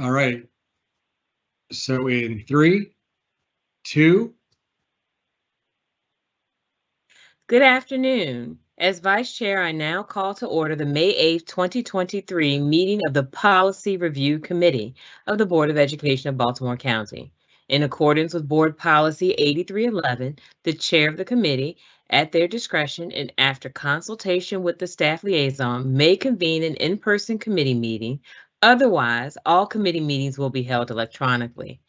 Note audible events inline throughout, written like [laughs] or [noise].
All right. So in three, two, Good afternoon. As Vice Chair, I now call to order the May 8th, 2023 meeting of the Policy Review Committee of the Board of Education of Baltimore County. In accordance with Board Policy 8311, the Chair of the committee, at their discretion and after consultation with the staff liaison, may convene an in-person committee meeting. Otherwise, all committee meetings will be held electronically.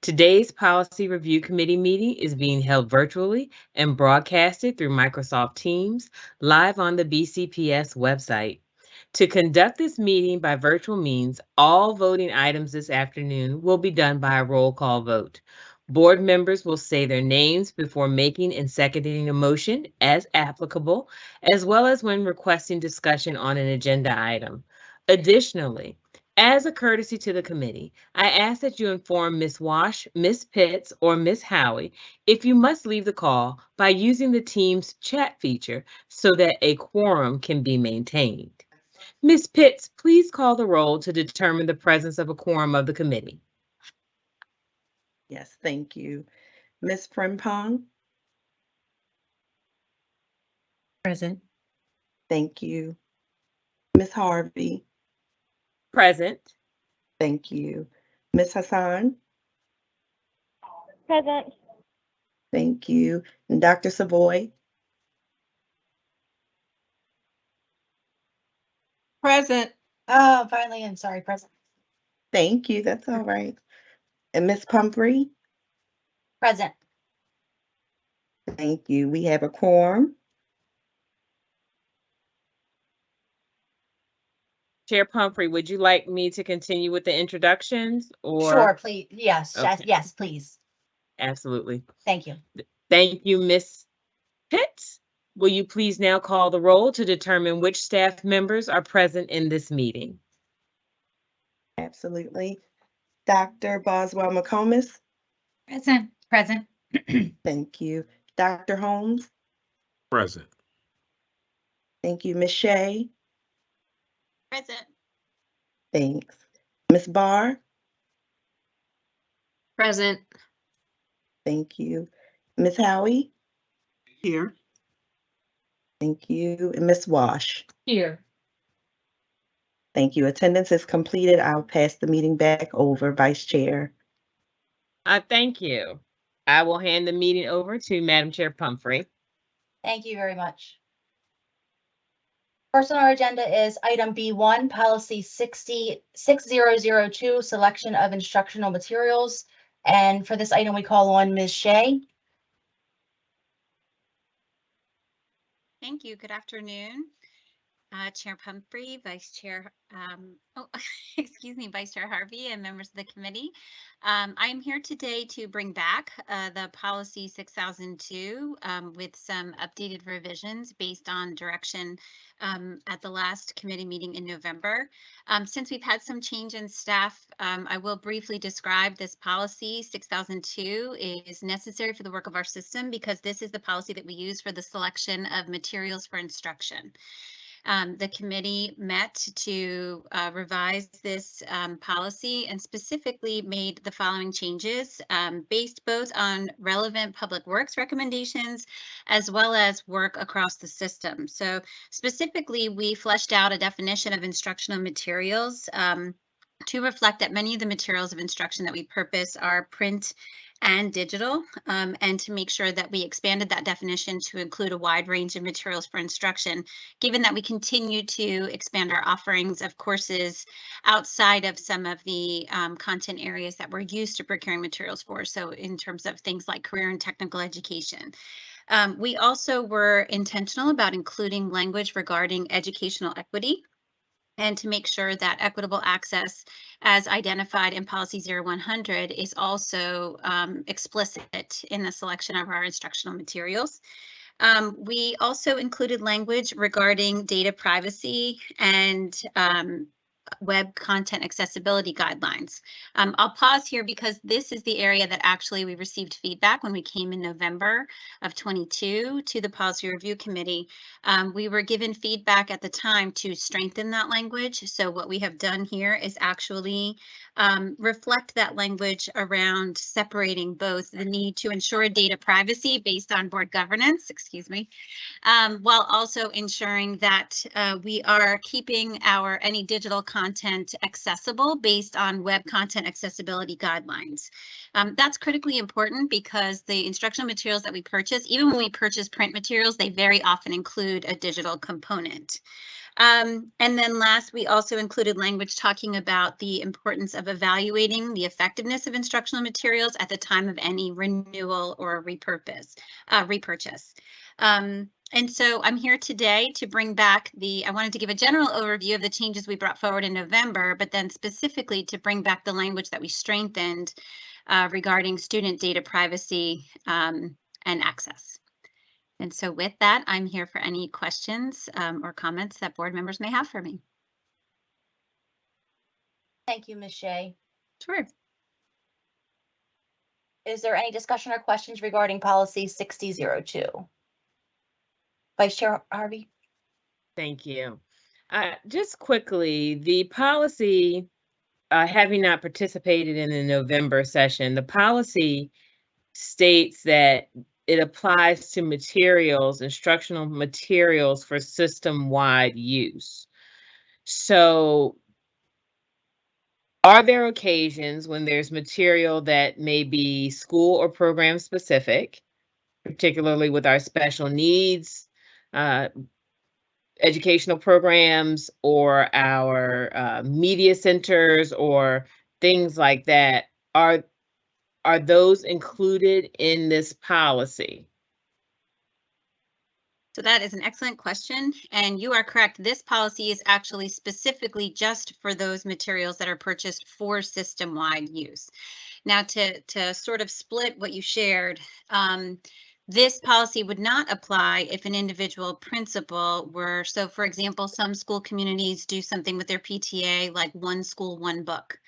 Today's Policy Review Committee meeting is being held virtually and broadcasted through Microsoft Teams live on the BCPS website. To conduct this meeting by virtual means, all voting items this afternoon will be done by a roll call vote. Board members will say their names before making and seconding a motion as applicable, as well as when requesting discussion on an agenda item. Additionally, as a courtesy to the committee, I ask that you inform Ms. Wash, Ms. Pitts, or Ms. Howie if you must leave the call by using the Teams chat feature so that a quorum can be maintained. Ms. Pitts, please call the roll to determine the presence of a quorum of the committee. Yes, thank you. Ms. Frempong, Present. thank you. Ms. Harvey, Present. thank you. Ms. Hassan, Present. thank you. And Dr. Savoy, Present. Oh, finally, I'm sorry, present. thank you, that's all right. And Ms. Pumphrey, Present. thank you. We have a quorum. Chair Pumphrey, would you like me to continue with the introductions or? Sure, please. Yes, yes, Okay. yes, please. Absolutely. Thank you. Thank you, Ms. Pitts. Will you please now call the roll to determine which staff members are present in this meeting? Absolutely. Dr. Boswell McComas, Present. Present. [clears throat] thank you. Dr. Holmes, Present. thank you. Ms. Shea, Present. thanks. Ms. Barr, Present. thank you. Ms. Howie, Here. thank you. And Ms. Wash. Here. Thank you. Attendance is completed. I'll pass the meeting back over, Vice Chair. Uh, thank you. I will hand the meeting over to Madam Chair Pumphrey. Thank you very much. First on our agenda is item B1, policy 60 6002, selection of instructional materials. And for this item, we call on Ms. Shea. Thank you. Good afternoon. Uh, Chair Pumphrey, Vice Chair, um, oh, [laughs] excuse me, Vice Chair Harvey and members of the committee. Um, I am here today to bring back uh, the policy 6002 um, with some updated revisions based on direction um, at the last committee meeting in November. Um, since we've had some change in staff, um, I will briefly describe this policy 6002 is necessary for the work of our system because this is the policy that we use for the selection of materials for instruction. Um, the committee met to uh, revise this um, policy and specifically made the following changes um, based both on relevant public works recommendations as well as work across the system. So specifically, we fleshed out a definition of instructional materials um, to reflect that many of the materials of instruction that we purpose are print and digital, um, and to make sure that we expanded that definition to include a wide range of materials for instruction, given that we continue to expand our offerings of courses outside of some of the um, content areas that we're used to procuring materials for. So in terms of things like career and technical education. Um, we also were intentional about including language regarding educational equity and to make sure that equitable access as identified in policy 0100 is also um, explicit in the selection of our instructional materials. Um, we also included language regarding data privacy and um, web content accessibility guidelines. Um, I'll pause here because this is the area that actually we received feedback when we came in November of 22 to the policy review committee. Um, we were given feedback at the time to strengthen that language. So what we have done here is actually um, reflect that language around separating both the need to ensure data privacy based on board governance, excuse me, um, while also ensuring that uh, we are keeping our any digital content accessible based on web content accessibility guidelines. Um, that's critically important because the instructional materials that we purchase, even when we purchase print materials, they very often include a digital component. Um, and then last, we also included language talking about the importance of evaluating the effectiveness of instructional materials at the time of any renewal or repurpose, uh, repurchase. Um, and so I'm here today to bring back the, I wanted to give a general overview of the changes we brought forward in November, but then specifically to bring back the language that we strengthened uh, regarding student data privacy um, and access. And so with that, I'm here for any questions um, or comments that board members may have for me. Thank you, Ms. Shea. Sure. Is there any discussion or questions regarding policy 6002? Vice Chair Harvey? Thank you. Uh, just quickly, the policy, uh, having not participated in the November session, the policy states that it applies to materials, instructional materials for system-wide use. So are there occasions when there's material that may be school or program specific, particularly with our special needs uh, educational programs or our uh, media centers or things like that? Are are those included in this policy? So that is an excellent question. And you are correct. This policy is actually specifically just for those materials that are purchased for system-wide use. Now to, to sort of split what you shared, um, this policy would not apply if an individual principal were, so for example, some school communities do something with their PTA like one school, one book.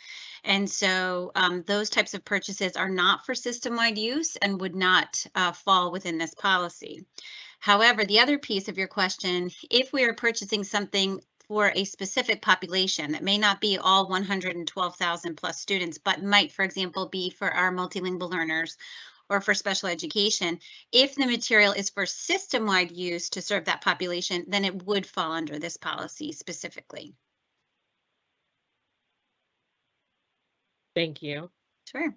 And so um, those types of purchases are not for system-wide use and would not uh, fall within this policy. However, the other piece of your question, if we are purchasing something for a specific population that may not be all 112,000 plus students, but might, for example, be for our multilingual learners or for special education, if the material is for system-wide use to serve that population, then it would fall under this policy specifically. Thank you. Sure.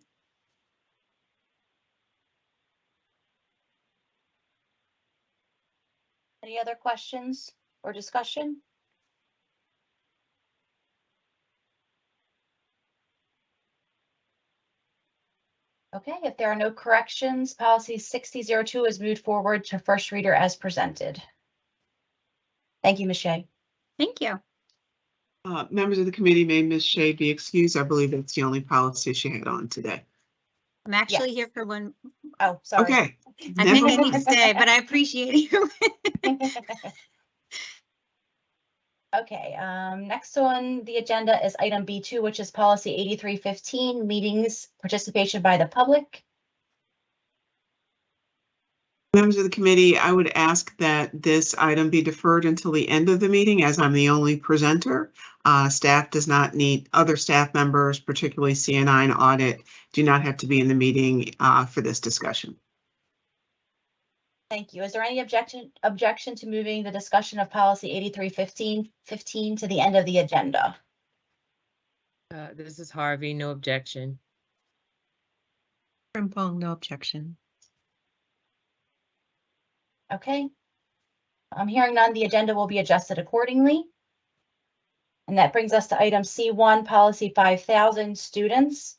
Any other questions or discussion? Okay, if there are no corrections, policy 6002 is moved forward to first reader as presented. Thank you, Ms. Shea. Thank you. Uh, members of the committee, may Ms. Shea be excused? I believe that's the only policy she had on today. I'm actually Yes. here for one. Oh, sorry. Okay. I never think I need to mind. stay, but I [laughs] appreciate you. [laughs] Okay, um, next on the agenda is item B two, which is policy eighty-three fifteen, meetings, participation by the public. Members of the committee, I would ask that this item be deferred until the end of the meeting as I'm the only presenter. Uh, staff does not need, other staff members, particularly CNI and audit, do not have to be in the meeting, uh, for this discussion. Thank you. Is there any objection, objection to moving the discussion of policy eighty-three fifteen, fifteen to the end of the agenda? Uh, this is Harvey, no objection. Frempong, no objection. Okay. I'm hearing none. The agenda will be adjusted accordingly. And that brings us to item C one, policy five thousand, students.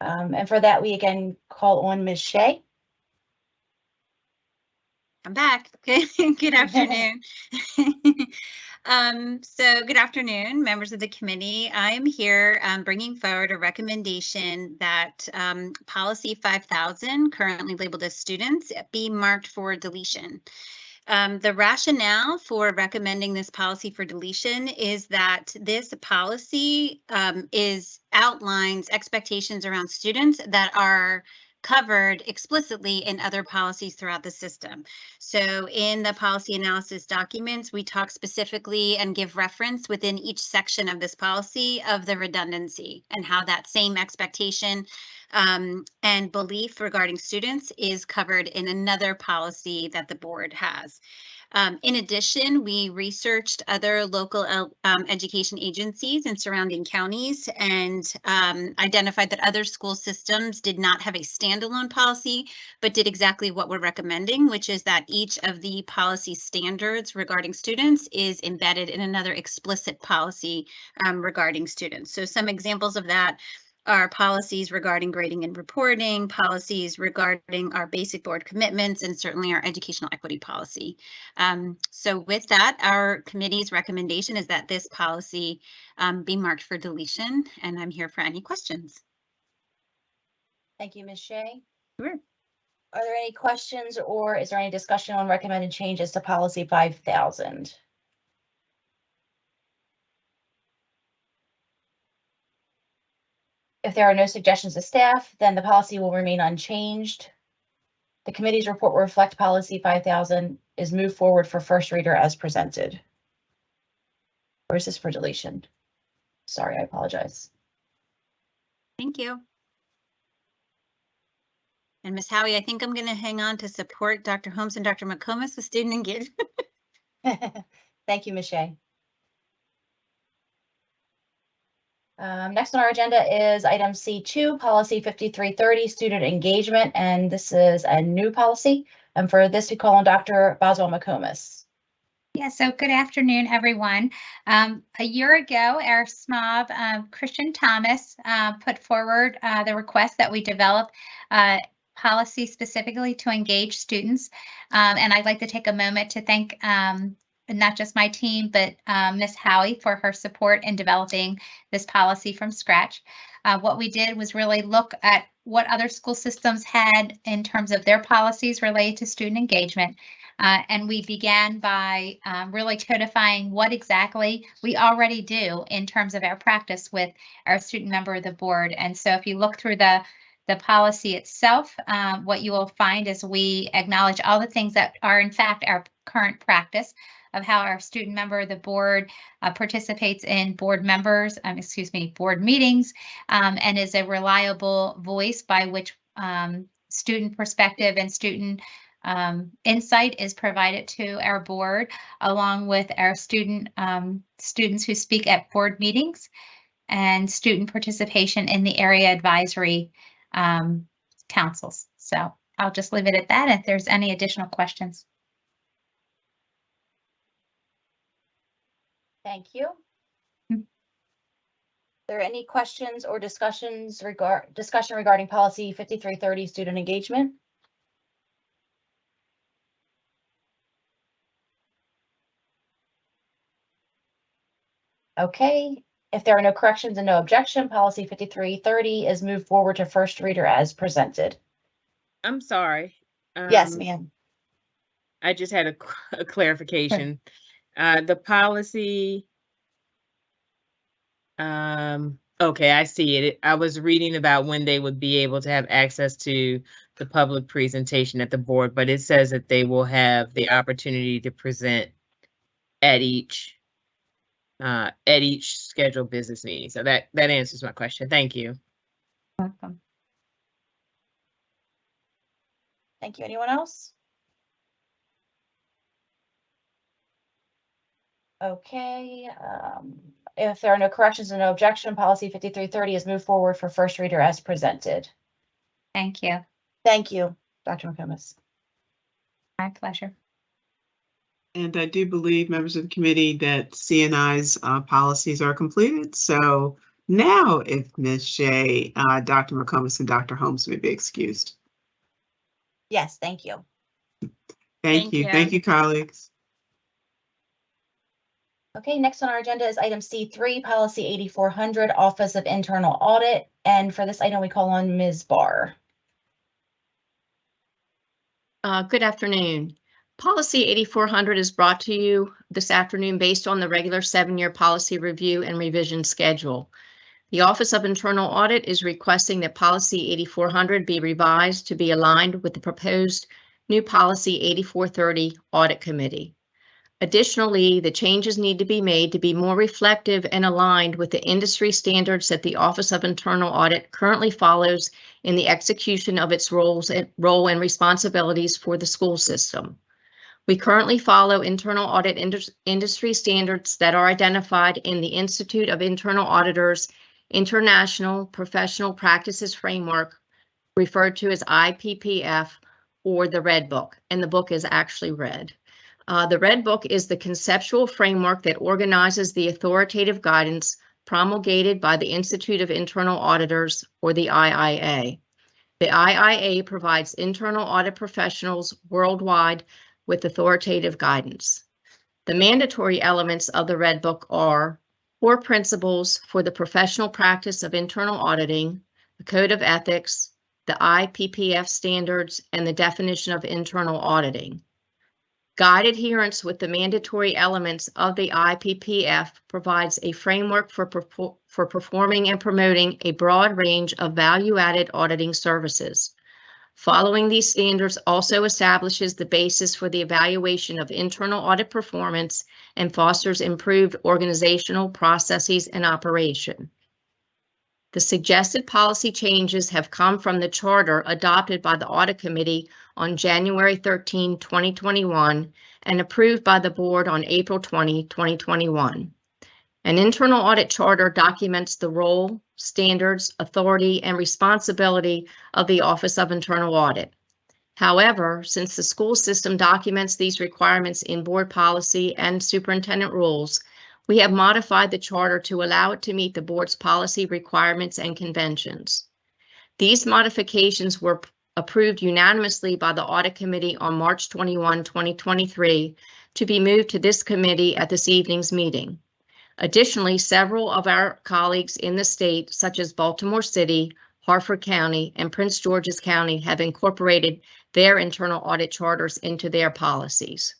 Um, and for that, we again call on Ms. Shea. I'm back. Good, [laughs] good afternoon. [laughs] Um, so good afternoon, members of the committee. I am here um, bringing forward a recommendation that um, policy 5000, currently labeled as students, be marked for deletion. Um, the rationale for recommending this policy for deletion is that this policy um, is outlines expectations around students that are covered explicitly in other policies throughout the system. So in the policy analysis documents, we talk specifically and give reference within each section of this policy of the redundancy and how that same expectation um, and belief regarding students is covered in another policy that the board has. Um, in addition, we researched other local um, education agencies in surrounding counties and um, identified that other school systems did not have a standalone policy, but did exactly what we're recommending, which is that each of the policy standards regarding students is embedded in another explicit policy um, regarding students. So some examples of that our policies regarding grading and reporting, policies regarding our basic board commitments, and certainly our educational equity policy. Um, so with that, our committee's recommendation is that this policy um, be marked for deletion, and I'm here for any questions. Thank you, Ms. Shea. Sure. Are there any questions or is there any discussion on recommended changes to policy 5000? If there are no suggestions to staff, then the policy will remain unchanged. The committee's report will reflect policy five thousand is moved forward for first reader as presented. Or is this for deletion? Sorry, I apologize. Thank you. And Ms. Howie, I think I'm going to hang on to support Dr. Holmes and Dr. McComas with student engagement. [laughs] Thank you, Ms. Shea. Um, next on our agenda is item C2, policy 5330, student engagement, and this is a new policy. And for this, we call on Dr. Boswell McComas. Yeah, so good afternoon, everyone. Um, a year ago, our SMOB, um, Christian Thomas, uh, put forward uh, the request that we develop uh, policy specifically to engage students. Um, and I'd like to take a moment to thank um, not just my team, but um, Ms. Howie for her support in developing this policy from scratch. Uh, what we did was really look at what other school systems had in terms of their policies related to student engagement. Uh, and we began by um, really codifying what exactly we already do in terms of our practice with our student member of the board. And so if you look through the the policy itself, um, what you will find is we acknowledge all the things that are in fact our current practice of how our student member of the board uh, participates in board members, um, excuse me, board meetings, um, and is a reliable voice by which um, student perspective and student um, insight is provided to our board, along with our student um, students who speak at board meetings and student participation in the area advisory um, councils. So I'll just leave it at that. If there's any additional questions. Thank you. Hmm. Are there any questions or discussions regard, discussion regarding policy 5330, student engagement? Okay, if there are no corrections and no objection, policy 5330 is moved forward to first reader as presented. I'm sorry. Yes, Um, ma'am. I just had a clarification. [laughs] Uh, the policy. Um, okay, I see it. I was reading about when they would be able to have access to the public presentation at the board, but it says that they will have the opportunity to present at each uh, at each scheduled business meeting. So that, that answers my question. Thank you. Welcome. Thank you. Anyone else? Okay, um, if there are no corrections and no objection, policy 5330 is moved forward for first reader as presented. Thank you. Thank you, Dr. McComas. My pleasure. And I do believe, members of the committee, that CNI's uh, policies are completed. So now, if Ms. Shea, uh, Dr. McComas, and Dr. Holmes may be excused. Yes, thank you. Thank Thank you. you. Thank you, colleagues. Okay, next on our agenda is item C3, policy 8400, Office of Internal Audit. And for this item, we call on Ms. Barr. Uh, Good afternoon. Policy 8400 is brought to you this afternoon based on the regular seven-year policy review and revision schedule. The Office of Internal Audit is requesting that Policy 8400 be revised to be aligned with the proposed new Policy 8430 Audit Committee. Additionally, the changes need to be made to be more reflective and aligned with the industry standards that the Office of Internal Audit currently follows in the execution of its roles and role and responsibilities for the school system. We currently follow internal audit indus- industry standards that are identified in the Institute of Internal Auditors International Professional Practices Framework, referred to as IPPF, or the Red Book, and the book is actually red. Uh, the Red Book is the conceptual framework that organizes the authoritative guidance promulgated by the Institute of Internal Auditors, or the IIA. The IIA provides internal audit professionals worldwide with authoritative guidance. The mandatory elements of the Red Book are core principles for the professional practice of internal auditing, the code of ethics, the IPPF standards, and the definition of internal auditing. Guide adherence with the mandatory elements of the IPPF provides a framework for, for performing and promoting a broad range of value-added auditing services. Following these standards also establishes the basis for the evaluation of internal audit performance and fosters improved organizational processes and operation. The suggested policy changes have come from the charter adopted by the Audit Committee on January 13, 2021, and approved by the Board on April 20, 2021. An internal audit charter documents the role, standards, authority, and responsibility of the Office of Internal Audit. However, since the school system documents these requirements in board policy and superintendent rules, we have modified the charter to allow it to meet the board's policy requirements and conventions. These modifications were approved unanimously by the Audit Committee on March 21, 2023, to be moved to this committee at this evening's meeting. Additionally, several of our colleagues in the state, such as Baltimore City, Harford County, and Prince George's County, have incorporated their internal audit charters into their policies.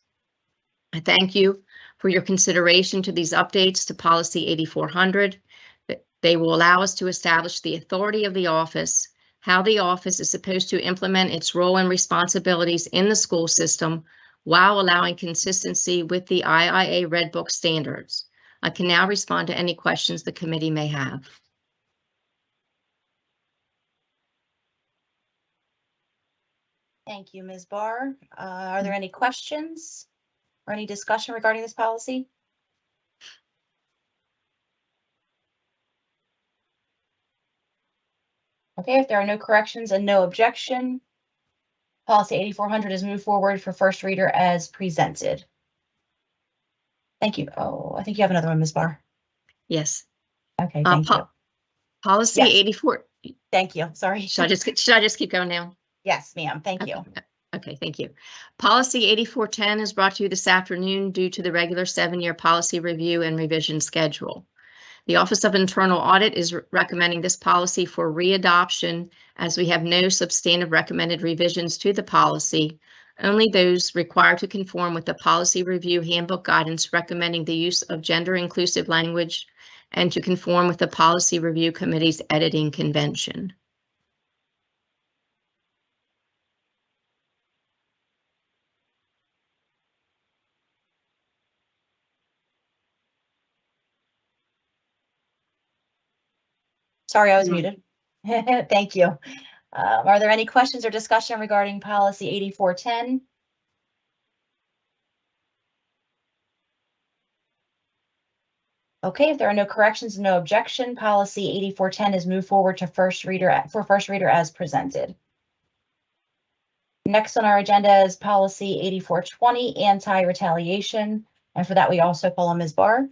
I thank you for your consideration to these updates to Policy 8400. That They will allow us to establish the authority of the office, how the office is supposed to implement its role and responsibilities in the school system while allowing consistency with the IIA Red Book standards. I can now respond to any questions the committee may have. Thank you, Ms. Barr. Uh, Are there any questions or any discussion regarding this policy? Okay, if there are no corrections and no objection, policy 8400 is moved forward for first reader as presented. Thank you. Oh, I think you have another one, Ms. Barr. Yes. Okay, Uh, thank you. Policy Yes. 84, Thank you. Sorry. should I just, should I just keep going now? Yes, ma'am. Thank you. Okay, thank you. Policy 8410 is brought to you this afternoon due to the regular seven-year policy review and revision schedule. The Office of Internal Audit is re- recommending this policy for readoption as we have no substantive recommended revisions to the policy, only those required to conform with the policy review handbook guidance recommending the use of gender inclusive language and to conform with the policy review committee's editing convention. Sorry, I was Mm. muted. [laughs] Thank you. Um, Are there any questions or discussion regarding policy 8410? Okay, if there are no corrections and no objection, policy 8410 is moved forward to first reader, for first reader as presented. Next on our agenda is policy 8420, anti-retaliation. And for that, we also follow Ms. Barr.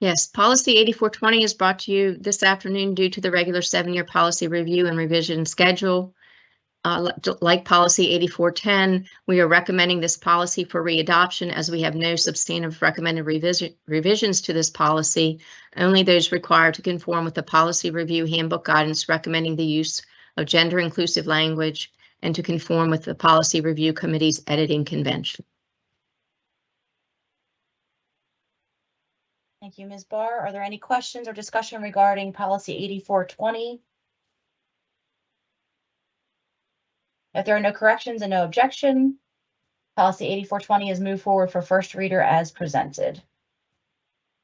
Yes, policy 8420 is brought to you this afternoon due to the regular seven-year policy review and revision schedule. Uh, Like policy 8410, we are recommending this policy for readoption as we have no substantive recommended revision revisions to this policy, only those required to conform with the policy review handbook guidance recommending the use of gender inclusive language and to conform with the Policy Review Committee's editing convention. Thank you, Ms. Barr. Are there any questions or discussion regarding policy eighty-four twenty? If there are no corrections and no objection, policy eighty-four twenty is moved forward for first reader as presented.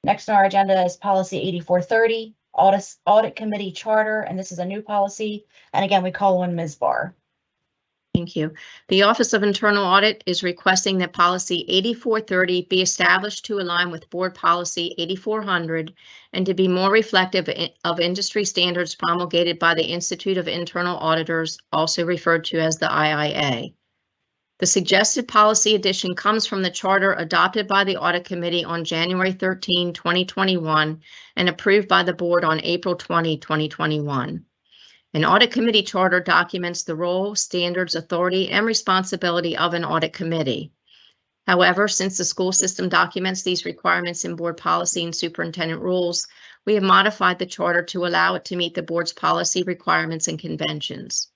Next on our agenda is policy eighty-four thirty, audit, audit committee charter, and this is a new policy. And again, we call on Ms. Barr. Thank you. The Office of Internal Audit is requesting that policy 8430 be established to align with Board Policy 8400 and to be more reflective of industry standards promulgated by the Institute of Internal Auditors, also referred to as the IIA. The suggested policy addition comes from the charter adopted by the Audit Committee on January 13, 2021, and approved by the Board on April 20, 2021. An audit committee charter documents the role, standards, authority, and responsibility of an audit committee. However, since the school system documents these requirements in board policy and superintendent rules, we have modified the charter to allow it to meet the board's policy requirements and conventions.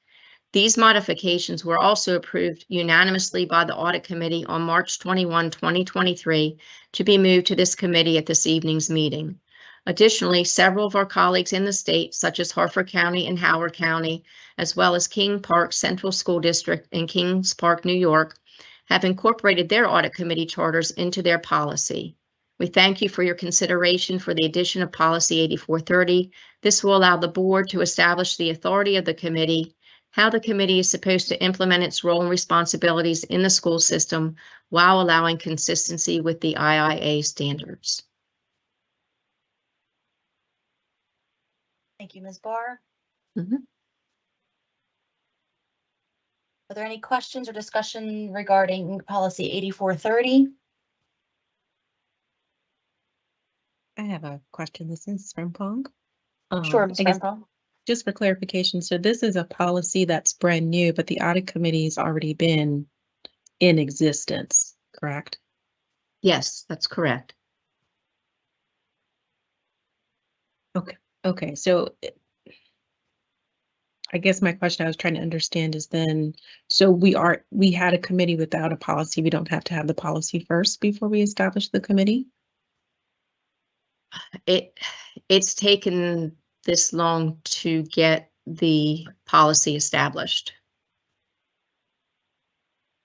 These modifications were also approved unanimously by the audit committee on March 21, 2023, to be moved to this committee at this evening's meeting. Additionally, several of our colleagues in the state, such as Harford County and Howard County, as well as Kings Park Central School District and Kings Park, New York, have incorporated their audit committee charters into their policy. We thank you for your consideration for the addition of policy 8430. This will allow the board to establish the authority of the committee, how the committee is supposed to implement its role and responsibilities in the school system while allowing consistency with the IIA standards. Thank you, Ms. Barr. Mhm. Are there any questions or discussion regarding policy eighty-four thirty? I have a question. This is Frempong. Sure, Um, Ms. I guess Renfro. just for clarification, so this is a policy that's brand new, but the audit committee has already been in existence, correct? Yes, that's correct. Okay, so eh, I guess my question I was trying to understand is then, so we are, we had a committee without a policy. We don't have to have the policy first before we establish the committee? It, it's taken this long to get the policy established.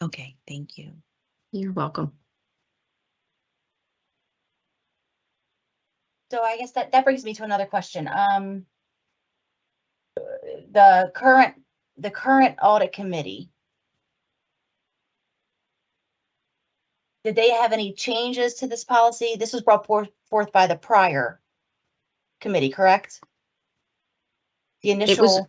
Okay, thank you. You're welcome. So I guess that, that brings me to another question. Um, the current, the current audit committee. Did they have any changes to this policy? This was brought forth, forth by the prior committee, correct? The initial. was-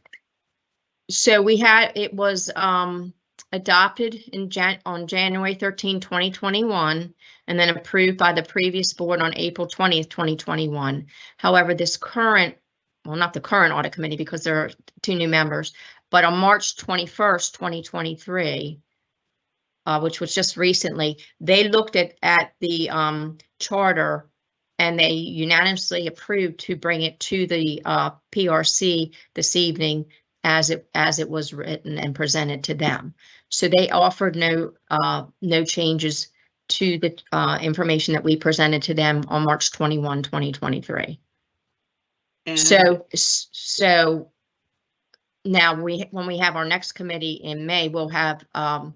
So we had, it was um adopted in Jan, on January 13, 2021, and then approved by the previous board on April twentieth, twenty twenty-one. However, this current, well, not the current audit committee because there are two new members, but on March twenty-first, twenty twenty-three, uh, which was just recently, they looked at at the um charter and they unanimously approved to bring it to the uh PRC this evening as it, as it was written and presented to them. So they offered no, uh, no changes to the, uh, information that we presented to them on March 21, 2023. And So, so now we, when we have our next committee in May, we'll have, um,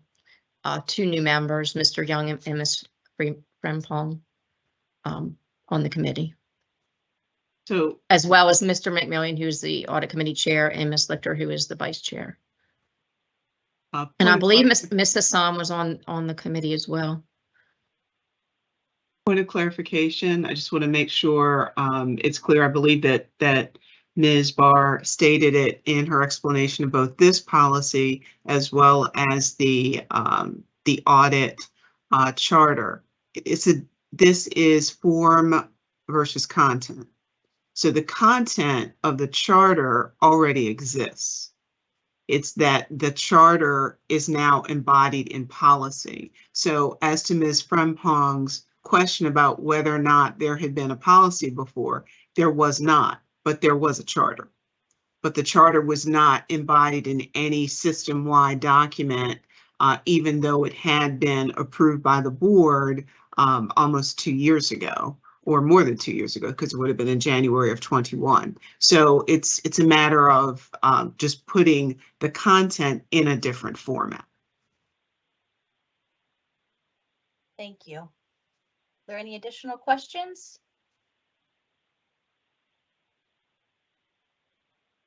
uh, two new members, Mr. Young and and Ms. Fre- Frempong, um, on the committee, So as well as Mr. McMillan, who's the audit committee chair, and Ms. Lichter, who is the vice chair. Uh, And point I of believe clar- Ms. Ms. Hassan was on, on the committee as well. Point of clarification, I just want to make sure um, it's clear. I believe that that Ms. Barr stated it in her explanation of both this policy as well as the um, the audit uh, charter. It's a, this is form versus content. So the content of the charter already exists. It's that the charter is now embodied in policy. So as to Ms. Frempong's question about whether or not there had been a policy before, there was not, but there was a charter. but the charter was not embodied in any system-wide document, uh, even though it had been approved by the board um, almost two years ago, or more than two years ago, because it would have been in January of 21. So it's it's a matter of um, just putting the content in a different format. Thank you. Are there any additional questions?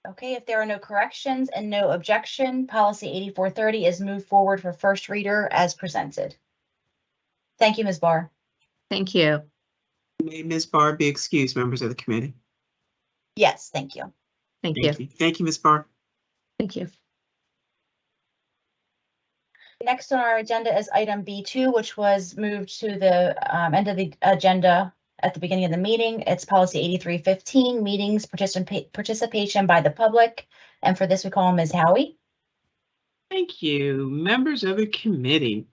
Okay, if there are no corrections and no objection, policy 8430 is moved forward for first reader as presented. Thank you, Ms. Barr. Thank you. May Ms. Barr be excused, members of the committee? Yes, thank you. Thank you. Thank you. Thank you, Ms. Barr. Thank you. Next on our agenda is item B2, which was moved to the um, end of the agenda at the beginning of the meeting. It's policy 8315, meetings, participate, participation by the public. And for this, we call Ms. Howie. Thank you, members of the committee.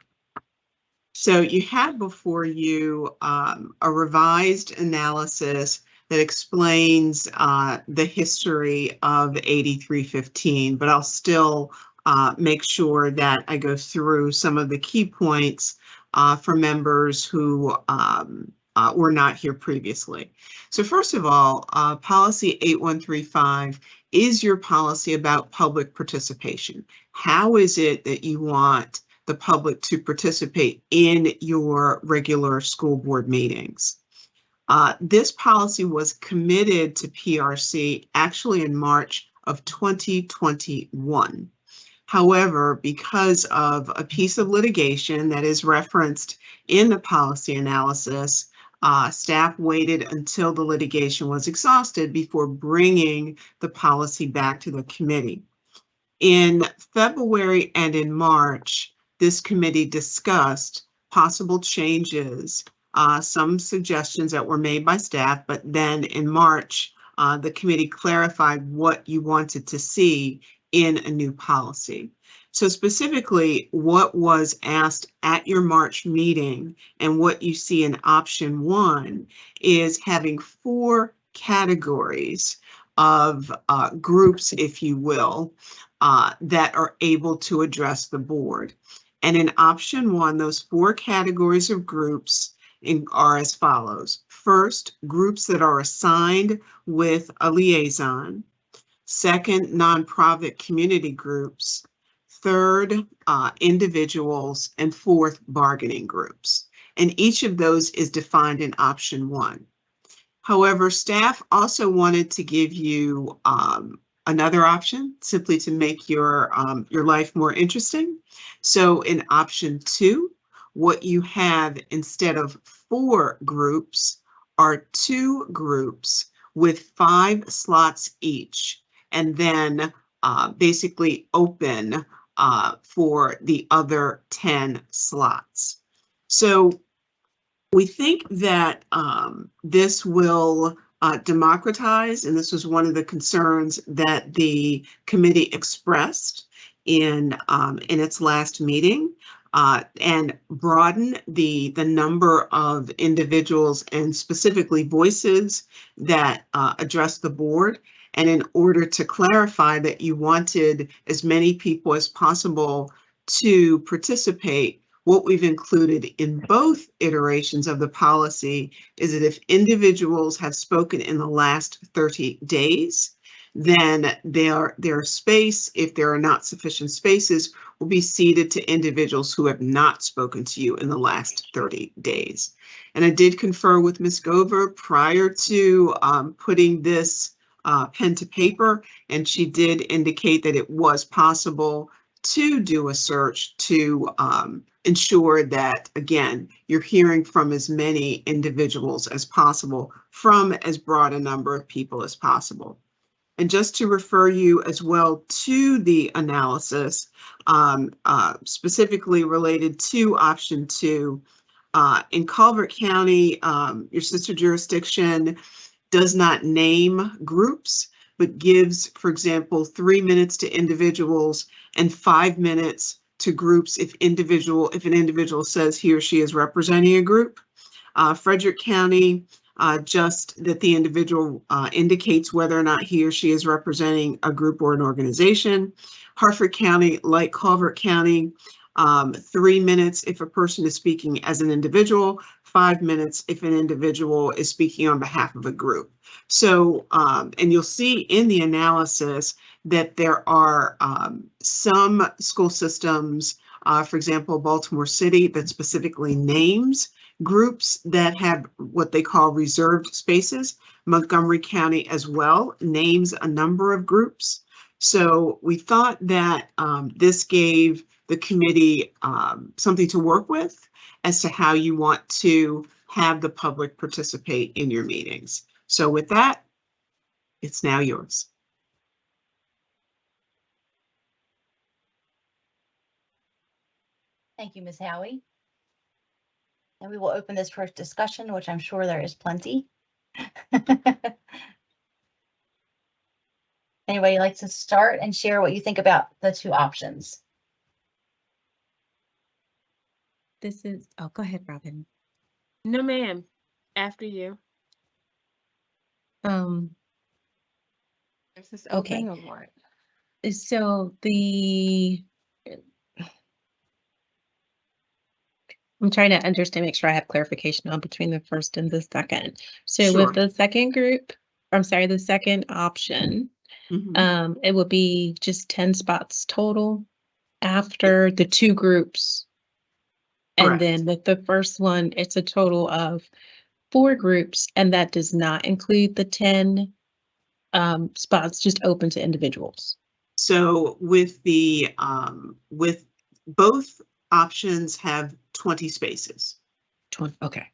So you have before you um, a revised analysis that explains uh, the history of 8315, but I'll still uh, make sure that I go through some of the key points uh, for members who um, uh, were not here previously. So first of all, uh, policy 8135 is your policy about public participation. How is it that you want the public to participate in your regular school board meetings? Uh, this policy was committed to PRC actually in March of 2021. However, because of a piece of litigation that is referenced in the policy analysis, uh, staff waited until the litigation was exhausted before bringing the policy back to the committee. In February and in March, this committee discussed possible changes, uh, some suggestions that were made by staff, but then in March, uh, the committee clarified what you wanted to see in a new policy. So specifically, what was asked at your March meeting and what you see in option one is having four categories of uh, groups, if you will, uh, that are able to address the board. And in option one, those four categories of groups in, are as follows. First, groups that are assigned with a liaison. Second, nonprofit community groups. Third, uh, individuals. And fourth, bargaining groups. And each of those is defined in option one. However, staff also wanted to give you um, another option simply to make your, um, your life more interesting. So in option two, what you have instead of four groups are two groups with five slots each, and then uh, basically open uh, for the other 10 slots. So we think that um, this will uh, democratize, and this was one of the concerns that the committee expressed in um, in its last meeting, uh, and broaden the the number of individuals and specifically voices that uh, address the board. And in order to clarify that you wanted as many people as possible to participate, what we've included in both iterations of the policy is that if individuals have spoken in the last 30 days, then their, their space, if there are not sufficient spaces, will be ceded to individuals who have not spoken to you in the last 30 days. And I did confer with Ms. Gover prior to um, putting this uh, pen to paper, and she did indicate that it was possible to do a search to um, ensure that, again, you're hearing from as many individuals as possible from as broad a number of people as possible. And just to refer you as well to the analysis, um, uh, specifically related to option two, uh, in Calvert County, um, your sister jurisdiction does not name groups, but gives, for example, three minutes to individuals and five minutes to groups if individual if an individual says he or she is representing a group. Uh, Frederick County uh, just that the individual uh, indicates whether or not he or she is representing a group or an organization. Harford County, like Calvert County, um, three minutes if a person is speaking as an individual, five minutes if an individual is speaking on behalf of a group. So, um, and you'll see in the analysis that there are um, some school systems, uh, for example, Baltimore City, that specifically names groups that have what they call reserved spaces. Montgomery County as well names a number of groups. So we thought that um, this gave the committee um, something to work with as to how you want to have the public participate in your meetings. So with that, it's now yours. Thank you, Ms. Howie. And we will open this for discussion, which I'm sure there is plenty. [laughs] Anybody like to start and share what you think about the two options? This is, oh, go ahead, Robin. No, ma'am. After you. Um, Is this Okay. open or what? so the I'm trying to understand, make sure I have clarification on between the first and the second. So Sure. with the second group, I'm sorry, the second option, Mhm. um, it would be just ten spots total after the two groups. And then with the first one, it's a total of four groups, and that does not include the ten um, spots just open to individuals. So with the, um, with both options have 20 spaces Twen- Okay.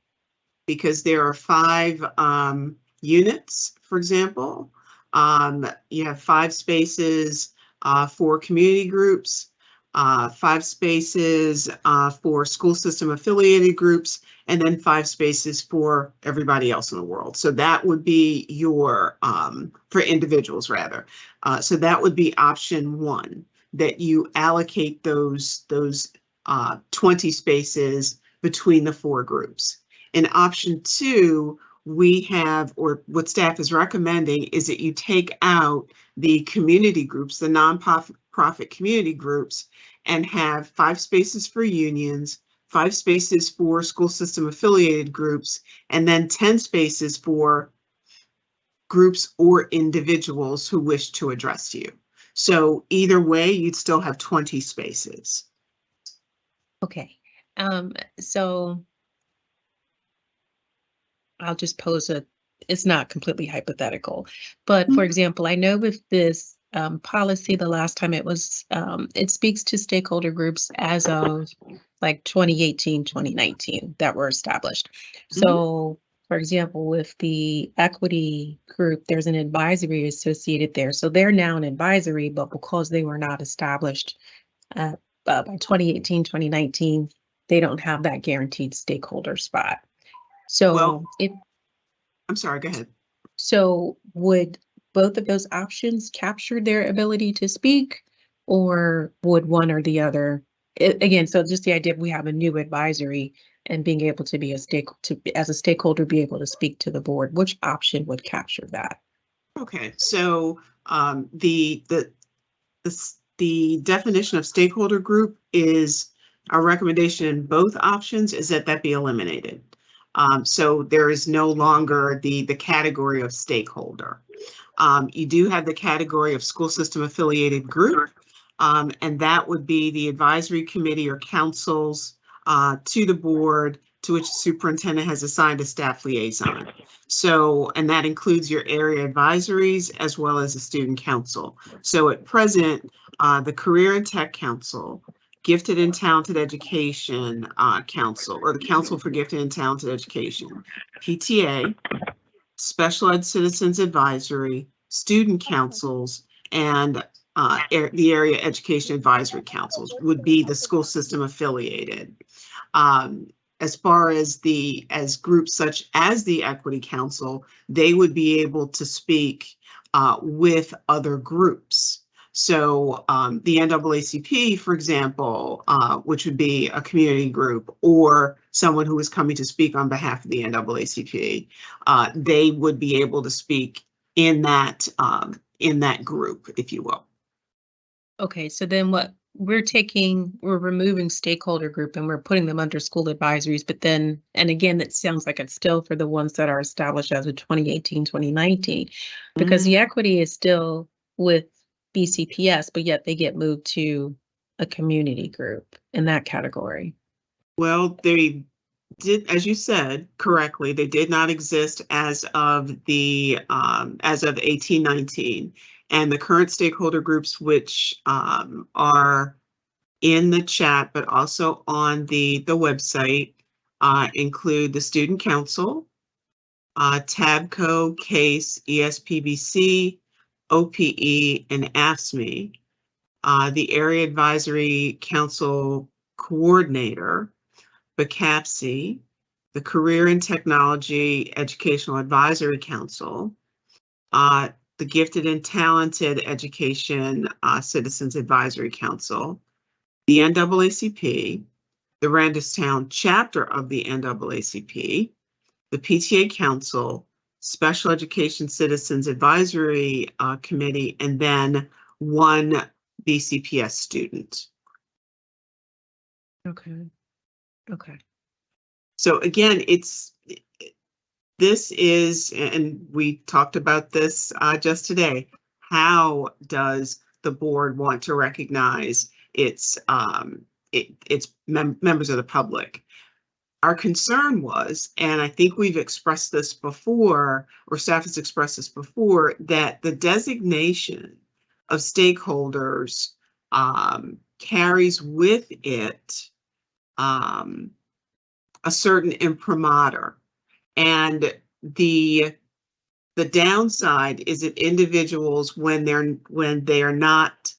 because there are five, um, units, for example. Um, you have five spaces, uh, for community groups, uh, five spaces, uh, for school system affiliated groups, and then five spaces for everybody else in the world. So that would be your, um, for individuals rather. Uh, so that would be option one, that you allocate those, those, uh, 20 spaces between the four groups. In option two, we have, or what staff is recommending is that you take out the community groups, the nonprofit profit community groups, and have five spaces for unions, five spaces for school system affiliated groups, and then 10 spaces for groups or individuals who wish to address you. So either way, you'd still have 20 spaces. Okay, um, so I'll just pose a, it's not completely hypothetical, but for Mhm. example, I know with this um, policy, the last time it was, um, it speaks to stakeholder groups as of like 2018, 2019 that were established. So, for example, with the equity group, there's an advisory associated there. So they're now an advisory, but because they were not established uh, uh, by 2018, 2019, they don't have that guaranteed stakeholder spot. So Well- if, I'm sorry, go ahead. so would both of those options captured their ability to speak? Or would one or the other, a- again, so just the idea of we have a new advisory and being able to be a stake, to, as a stakeholder, be able to speak to the board, which option would capture that? Okay, so um, the, the, the, the definition of stakeholder group is, our recommendation in both options is that that be eliminated. Um, so there is no longer the, the category of stakeholder. Um, you do have the category of school system affiliated group. Um, and that would be the advisory committee or councils uh, to the board to which the superintendent has assigned a staff liaison. So, and that includes your area advisories as well as the student council. So at present, uh, the Career and Tech Council, Gifted and Talented Education, uh, Council, or the Council for Gifted and Talented Education, PTA, Special Ed Citizens Advisory, Student Councils, and, uh, ar- the Area Education Advisory Councils would be the school system affiliated. Um, as far as the, as groups such as the Equity Council, they would be able to speak uh, with other groups. So um, the NAACP, for example, uh, which would be a community group or someone who is coming to speak on behalf of the NAACP, uh, they would be able to speak in that um, in that group, if you will. Okay, so then what, we're taking, we're removing stakeholder group and we're putting them under school advisories, but then, and again, that sounds like it's still for the ones that are established as of 2018, 2019. Because the equity is still with BCPS, but yet they get moved to a community group in that category. Well, they did, as you said correctly, they did not exist as of the, um, as of eighteen nineteen. And the current stakeholder groups, which, um, are in the chat, but also on the, the website, uh, include the Student Council, uh, TABCO, CASE, ESPBC, OPE, and AFSCME. Uh, the Area Advisory Council Coordinator, BCAPSI, the Career and Technology Educational Advisory Council, uh, the Gifted and Talented Education uh, Citizens Advisory Council, the NAACP, the Randallstown chapter of the NAACP, the PTA Council, Special Education Citizens Advisory uh, Committee, and then one BCPS student. Okay. Okay. So again, it's, this is, and we talked about this uh, just today. How does the board want to recognize its, um, it, its mem- members of the public? Our concern was, and I think we've expressed this before, or staff has expressed this before, that the designation of stakeholders um, carries with it um, a certain imprimatur. And the the downside is that individuals, when they're when they are not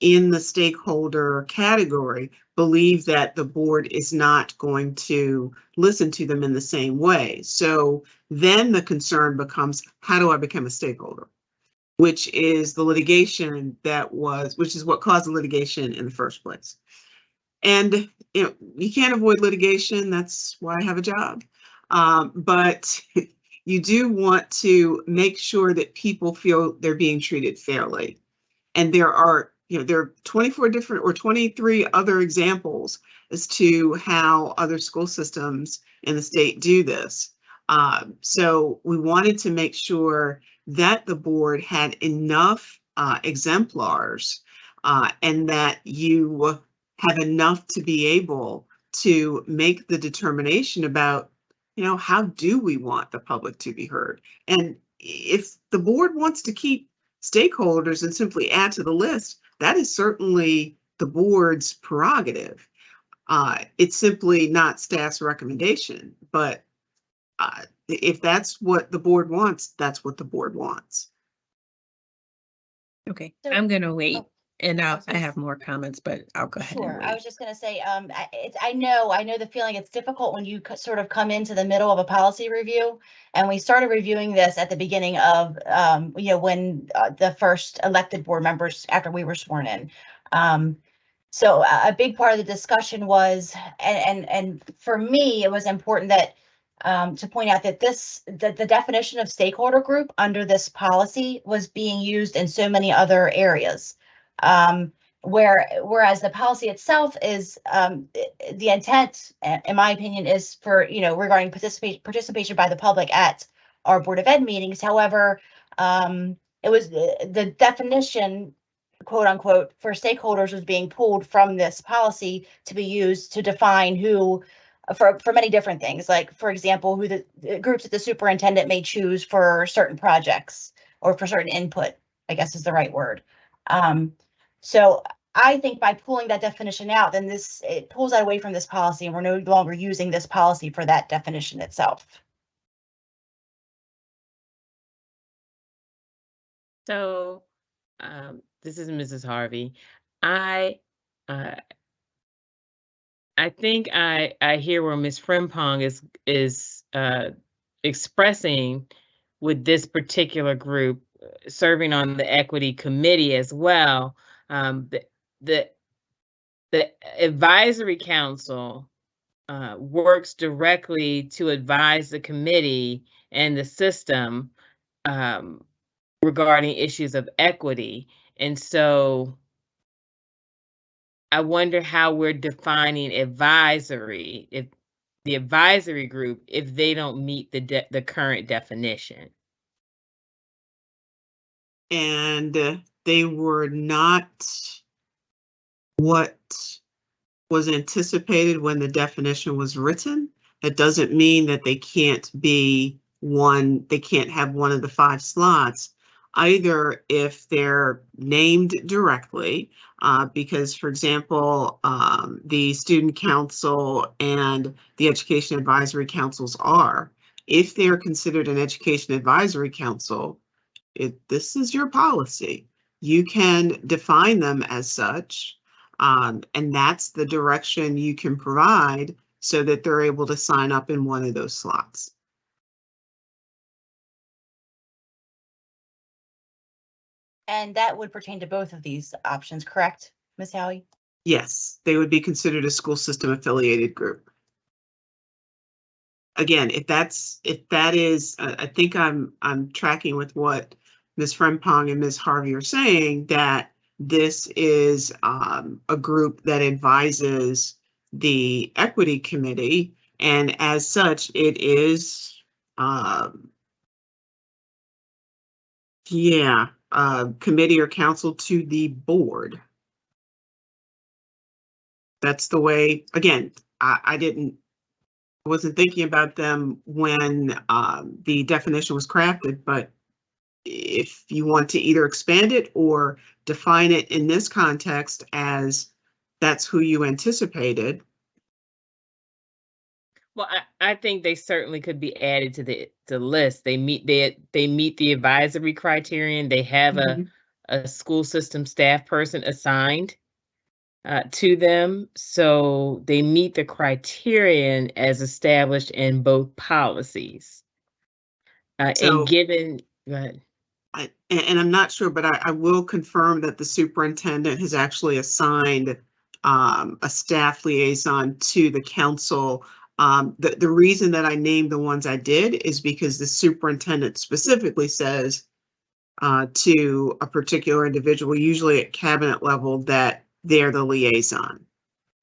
in the stakeholder category, believe that the board is not going to listen to them in the same way. So then the concern becomes, how do I become a stakeholder? Which is the litigation that was, which is what caused the litigation in the first place. And you know, you can't avoid litigation. That's why I have a job. Um, but [laughs] you do want to make sure that people feel they're being treated fairly. And there are, you know, there are 24 different or 23 other examples as to how other school systems in the state do this. Um, so we wanted to make sure that the board had enough uh, exemplars uh, and that you have enough to be able to make the determination about, you know, how do we want the public to be heard? And if the board wants to keep stakeholders and simply add to the list, that is certainly the board's prerogative. Uh, it's simply not staff's recommendation, but uh, if that's what the board wants, that's what the board wants. Okay, So- I'm gonna wait oh, and I'll, I have more comments, but I'll go ahead and Sure, I wait. was just gonna say, um, I, it's, I know, I know the feeling, it's difficult when you sort of come into the middle of a policy review. And we started reviewing this at the beginning of, um, you know, when, uh, the first elected board members after we were sworn in. Um, so a, a big part of the discussion was, and, and, and for me, it was important that, um, to point out that this, that the definition of stakeholder group under this policy was being used in so many other areas. Um, where whereas the policy itself is um the intent uh, in my opinion is for you know regarding participation participation by the public at our board of ed meetings. However um it was the the definition quote unquote for stakeholders was being pulled from this policy to be used to define who for for many different things like for example who the, the groups that the superintendent may choose for certain projects or for certain input i guess is the right word. Um so I think by pulling that definition out, then this, it pulls that away from this policy and we're no longer using this policy for that definition itself. So, um, this is Mrs. Harvey. I, uh, I think I, I hear where Ms. Frempong is, is, uh, expressing with this particular group, serving on the equity committee as well, um, the, the, the advisory council uh, works directly to advise the committee and the system um, regarding issues of equity. And so I wonder how we're defining advisory, if the advisory group, if they don't meet the the current definition. And uh, they were not what was anticipated when the definition was written. That doesn't mean that they can't be one, they can't have one of the five slots. Either if they're named directly, uh, because for example, um, the student council and the education advisory councils are. If they're considered an education advisory council, it, this is your policy. You can define them as such. Um, and that's the direction you can provide so that they're able to sign up in one of those slots. And that would pertain to both of these options, correct, Ms. Howie? Yes, they would be considered a school system affiliated group. Again, if that's, if that is, I think I'm, I'm tracking with what Ms. Frempong and Ms. Harvey are saying, that this is um, a group that advises the equity committee. And as such, it is, um, yeah, uh, committee or council to the board. That's the way, again, I, I didn't, wasn't thinking about them when um, the definition was crafted, but if you want to either expand it or define it in this context as that's who you anticipated, Well, I, I think they certainly could be added to the, the list. They meet, they, they meet the advisory criterion. They have Mhm. a, a school system staff person assigned uh, to them. So they meet the criterion as established in both policies. Uh, So- and given, go ahead. I, and, I'm not sure, but I, I will confirm that the superintendent has actually assigned um, a staff liaison to the council. Um, the, the reason that I named the ones I did is because the superintendent specifically says uh, to a particular individual, usually at cabinet level, that they're the liaison.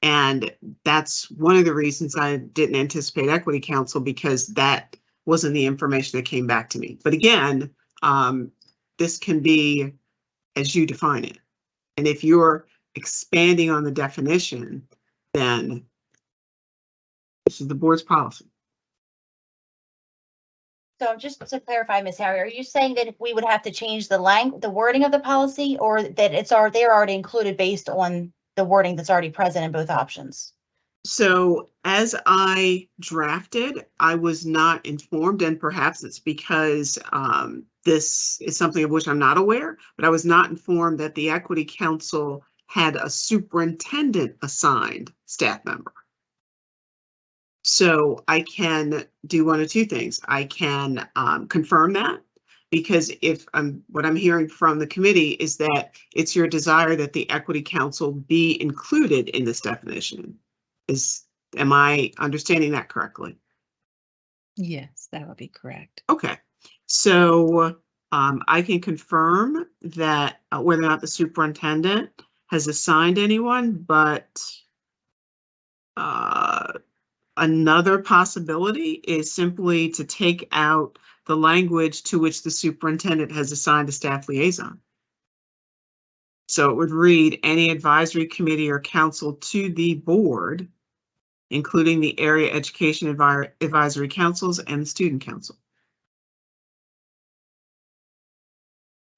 And that's one of the reasons I didn't anticipate equity council because that wasn't the information that came back to me. But again, um, this can be as you define it. And if you're expanding on the definition, then this is the board's policy. So just to clarify, Ms. Harry, are you saying that we would have to change the lang, the wording of the policy or that it's already, they're already included based on the wording that's already present in both options? So as I drafted, I was not informed, and perhaps it's because um, this is something of which I'm not aware, but I was not informed that the Equity Council had a superintendent assigned staff member. So I can do one of two things. I can um, confirm that because if I'm, what I'm hearing from the committee is that it's your desire that the Equity Council be included in this definition. Is, am I understanding that correctly? Yes, that would be correct. Okay, so um, I can confirm that uh, whether or not the superintendent has assigned anyone, but uh, another possibility is simply to take out the language to which the superintendent has assigned a staff liaison. So it would read any advisory committee or council to the board, including the area education advi- advisory councils and the student council.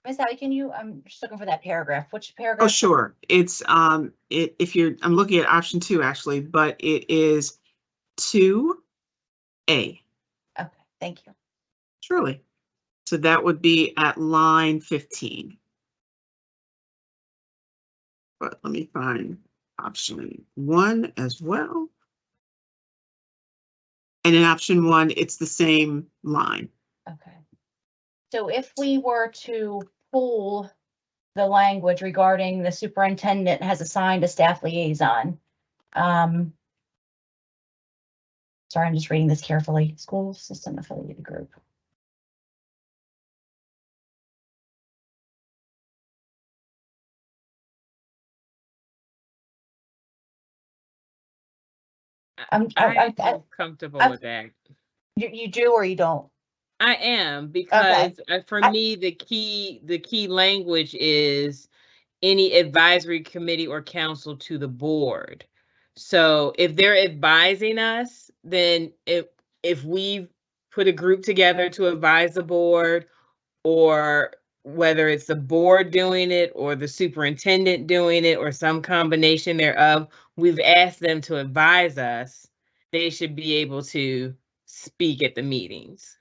Ms. Howie, can you, I'm just looking for that paragraph. Which paragraph? Oh, sure. It's, um, it, if you're, I'm looking at option two actually, but it is two A, Okay, thank you. surely. So that would be at line fifteen. But let me find option one as well. And in option one, it's the same line. Okay. So if we were to pull the language regarding the superintendent has assigned a staff liaison, um, sorry, I'm just reading this carefully, school system affiliated group. I'm, I, I, I'm I, comfortable with that. you, you do or you don't? I am because uh, for I- me, the key, the key language is any advisory committee or council to the board. So if they're advising us, then if, if we put a group together to advise the board or whether it's the board doing it or the superintendent doing it or some combination thereof, we've asked them to advise us. They should be able to speak at the meetings.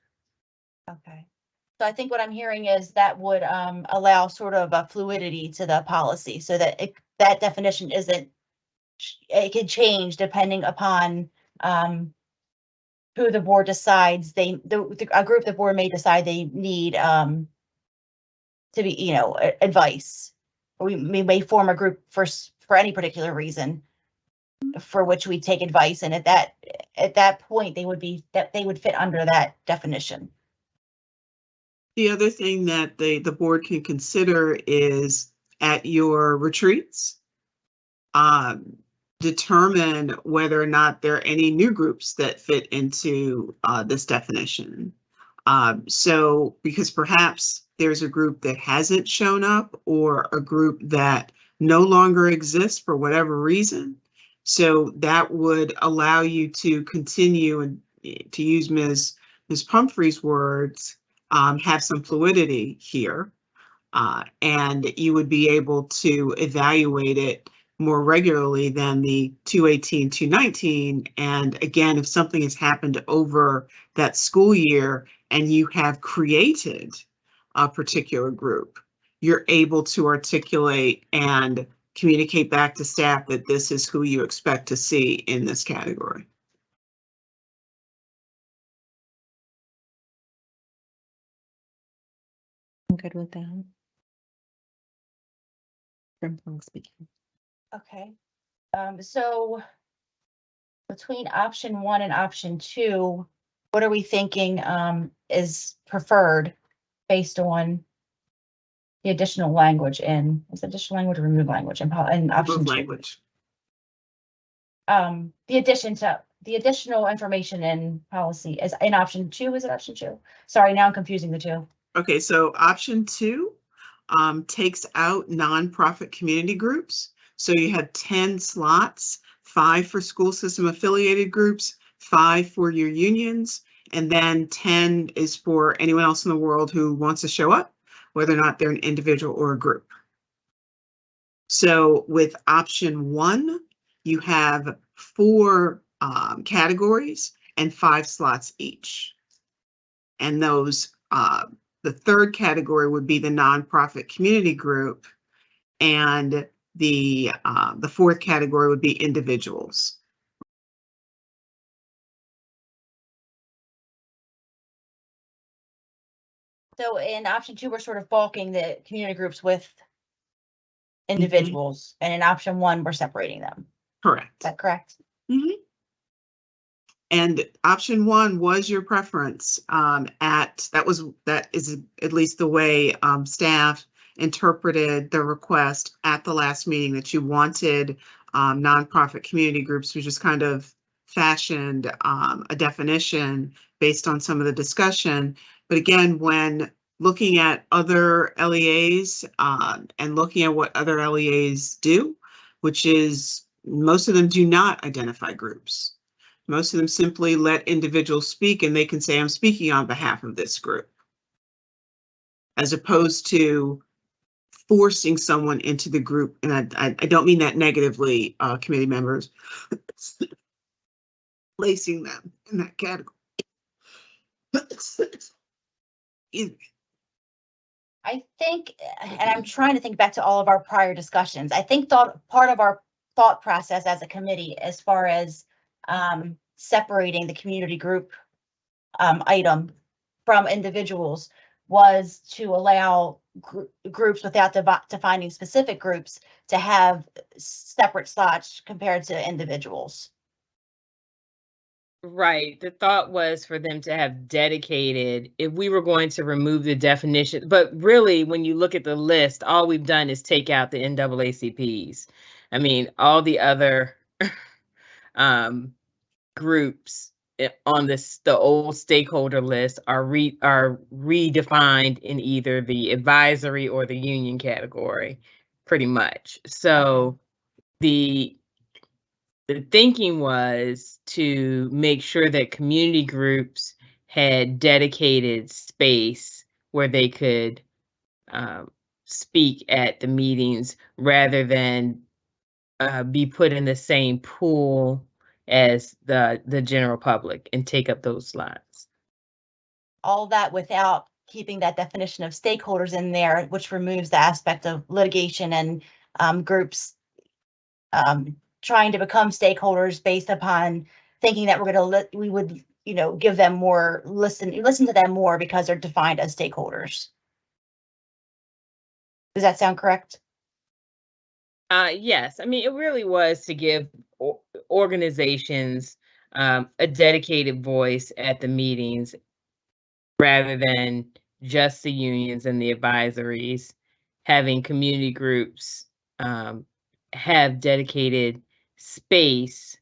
Okay. So I think what I'm hearing is that would um allow sort of a fluidity to the policy so that it, that definition isn't. It could change depending upon um. Who the board decides they, the, the- a group the board may decide they need um. To be, you know, advice. We, we may form a group for, for any particular reason. For which we take advice and at that, at that point, they would be, that they would fit under that definition. The other thing that the, the board can consider is at your retreats. Um, determine whether or not there are any new groups that fit into, uh, this definition. Um, so, because perhaps there's a group that hasn't shown up or a group that no longer exists for whatever reason. So that would allow you to continue and eh, to use Ms. Ms. Pumphrey's words, um, have some fluidity here. Uh, and you would be able to evaluate it more regularly than the 218, 219. And again, if something has happened over that school year and you have created a particular group, you're able to articulate and communicate back to staff that this is who you expect to see in this category. I'm good with that. From Plum speaking. Okay, um, so between option one and option two, what are we thinking, um, is preferred based on the additional language in, is additional language or remove language in, pol- in option Above two? language. Um, the addition to, the additional information in policy is in option two, is it option two? Sorry, now I'm confusing the two. Okay, so option two um, takes out nonprofit community groups. So you have 10 slots, five for school system affiliated groups, five for your unions, and then 10 is for anyone else in the world who wants to show up, whether or not they're an individual or a group. So with option one, you have four um, categories and five slots each. And those uh, the third category would be the nonprofit community group. And the, uh, the fourth category would be individuals. So in option two, we're sort of bulking the community groups with individuals, and in option one, we're separating them. Correct. Is Correct. that correct? And option one was your preference um, at, that was, that is at least the way um, staff interpreted the request at the last meeting that you wanted um, nonprofit community groups, we just kind of fashioned um, a definition based on some of the discussion. But again, when looking at other LEAs um, and looking at what other LEAs do, which is most of them do not identify groups. Most of them simply let individuals speak and they can say, I'm speaking on behalf of this group. As opposed to forcing someone into the group, and I, I, I don't mean that negatively, uh, committee members. [laughs] Placing them in that category. [laughs] I think, and I'm trying to think back to all of our prior discussions. I think thought, part of our thought process as a committee, as far as um, separating the community group um, item from individuals was to allow gr- groups without defining specific groups to have separate slots compared to individuals. Right. The thought was for them to have dedicated, if we were going to remove the definition, but really, when you look at the list, all we've done is take out the NAACPs. I mean, all the other [laughs] um, groups on this, the old stakeholder list are re, are redefined in either the advisory or the union category, pretty much. So the the thinking was to make sure that community groups had dedicated space where they could um, speak at the meetings rather than uh, be put in the same pool as the the general public and take up those slots. All that without keeping that definition of stakeholders in there, which removes the aspect of litigation and um, groups um, trying to become stakeholders based upon thinking that we're gonna let, we would, you know, give them more, listen, listen to them more because they're defined as stakeholders. Does that sound correct? Uh, yes, I mean, it really was to give o- organizations um, a dedicated voice at the meetings rather than just the unions and the advisories, having community groups um, have dedicated space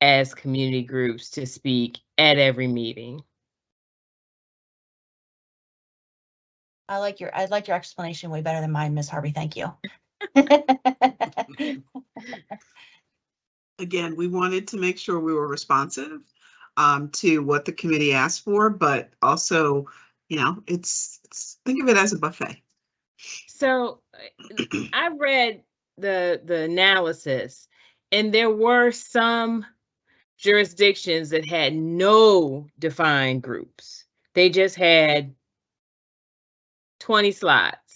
as community groups to speak at every meeting. I like your, I like your explanation way better than mine, Ms. Harvey. Thank you. [laughs] [laughs] Again, we wanted to make sure we were responsive um, to what the committee asked for, but also, you know, it's, it's, think of it as a buffet. So I read the the analysis, and there were some jurisdictions that had no defined groups. They just had 20 slots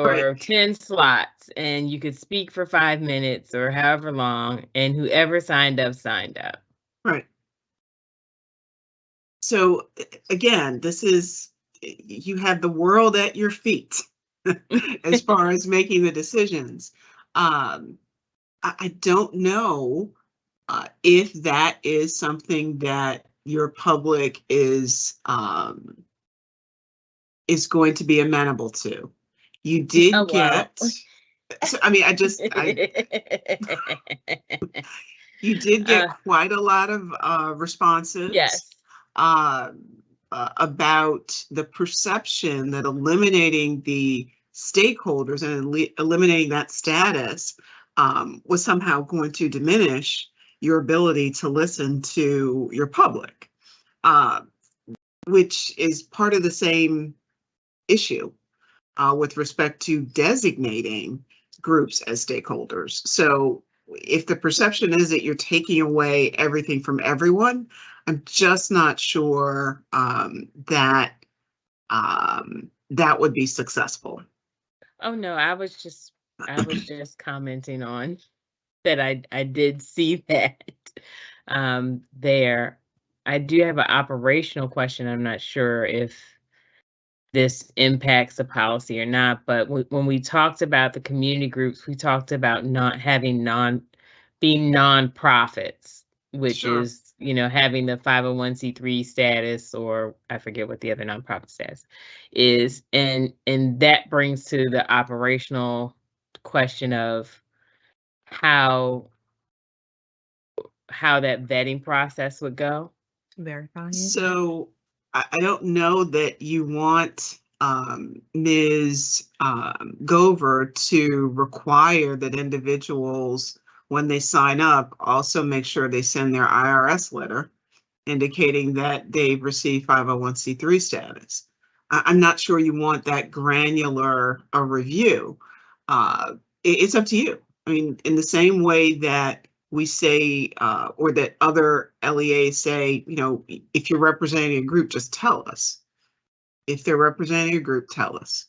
or Right. 10 slots, and you could speak for five minutes or however long, and whoever signed up signed up. Right. So again, this is, you have the world at your feet [laughs] as far as making the decisions. Um, I, I don't know uh, if that is something that your public is um, is going to be amenable to. You did Oh, get. I mean, I just, I, [laughs] you did get Uh, quite a lot of uh, responses yes. um, uh, about the perception that eliminating the stakeholders and eli- eliminating that status um, was somehow going to diminish your ability to listen to your public, uh, which is part of the same issue uh, with respect to designating groups as stakeholders. So if the perception is that you're taking away everything from everyone, I'm just not sure um, that um, that would be successful. Oh no, I was just I was [clears throat] just commenting on that I I did see [laughs] that um there. I do have an operational question. I'm not sure if this impacts the policy or not, but w- when we talked about the community groups, we talked about not having non being nonprofits, which Sure. is, you know, having the 501c3 status or I forget what the other nonprofit status is. And and that brings to the operational question of how how that vetting process would go. Verify it. So I, don't know that you want um, Ms. um, Gover to require that individuals, when they sign up, also make sure they send their IRS letter indicating that they've received 501c3 status. I, I'm not sure you want that granular a review. Uh, it- it's up to you. I mean, in the same way that we say, uh, or that other LEAs say, you know, if you're representing a group, just tell us. If they're representing a group, tell us.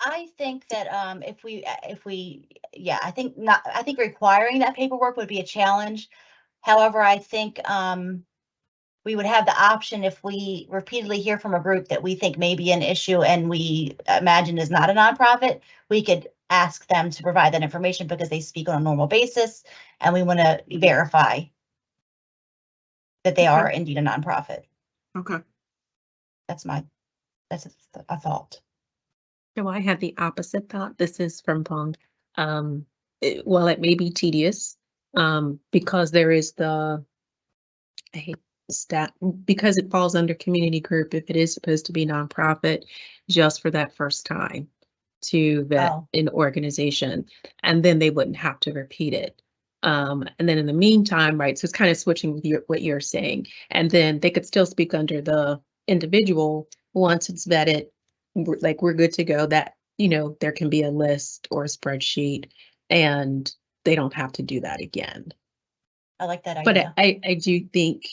I think that um, if we, uh, if we, yeah, I think not, I think requiring that paperwork would be a challenge. However, I think um, we would have the option if we repeatedly hear from a group that we think may be an issue and we imagine is not a nonprofit, we could ask them to provide that information because they speak on a normal basis and we want to verify that they Okay. are indeed a nonprofit. Okay. That's my, that's a- a thought. No, I had the opposite thought. This is Frempong. Um, it- while it may be tedious, um, because there is the I hate stat, because it falls under community group, if it is supposed to be nonprofit, just for that first time to vet Oh. an organization, and then they wouldn't have to repeat it. Um, and then in the meantime, right, so it's kind of switching with your, what you're saying, and then they could still speak under the individual once it's vetted, like we're good to go, that, you know, there can be a list or a spreadsheet and they don't have to do that again. I like that idea. But. I, I do think,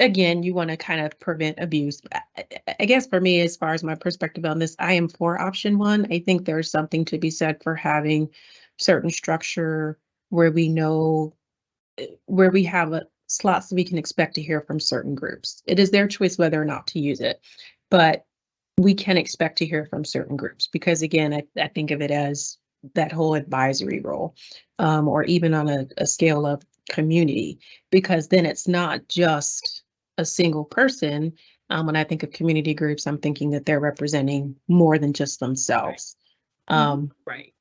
again, you want to kind of prevent abuse. I- guess for me, as far as my perspective on this, I am for option one. I think there's something to be said for having certain structure where we know, eh, where we have a slots that we can expect to hear from certain groups. It is their choice whether or not to use it. But we can expect to hear from certain groups because again, I, I think of it as that whole advisory role. Um, or even on a, a scale of community, because then it's not just a single person. Um, when I think of community groups, I'm thinking that they're representing more than just themselves. Um, Right.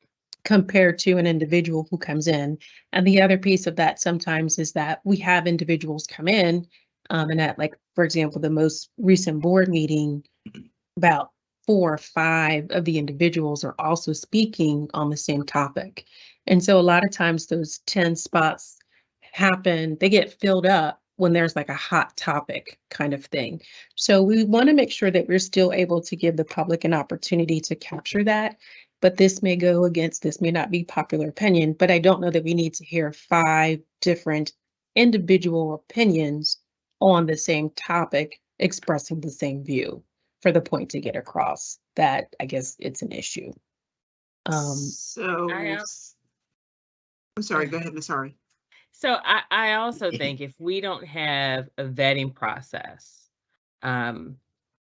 compared to an individual who comes in. And the other piece of that sometimes is that we have individuals come in, um, and at like, for example, the most recent board meeting, about four or five of the individuals are also speaking on the same topic. And so a lot of times those 10 spots happen, they get filled up when there's like a hot topic kind of thing. So we want to make sure that we're still able to give the public an opportunity to capture that. But this may go against, this may not be popular opinion, but I don't know that we need to hear five different individual opinions on the same topic expressing the same view for the point to get across that I guess it's an issue. Um, So, I, s- I'm sorry, go ahead, Ms. Ari. So I, I also [laughs] think if we don't have a vetting process, um,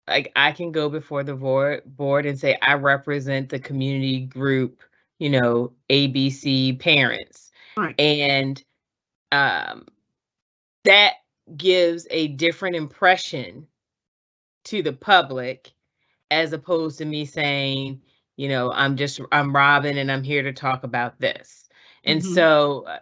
like I can go before the board, board and say, I represent the community group, you know, ABC parents. Right. And, um, that gives a different impression to the public as opposed to me saying, you know, I'm just, I'm Robin and I'm here to talk about this. And Mhm. so, uh,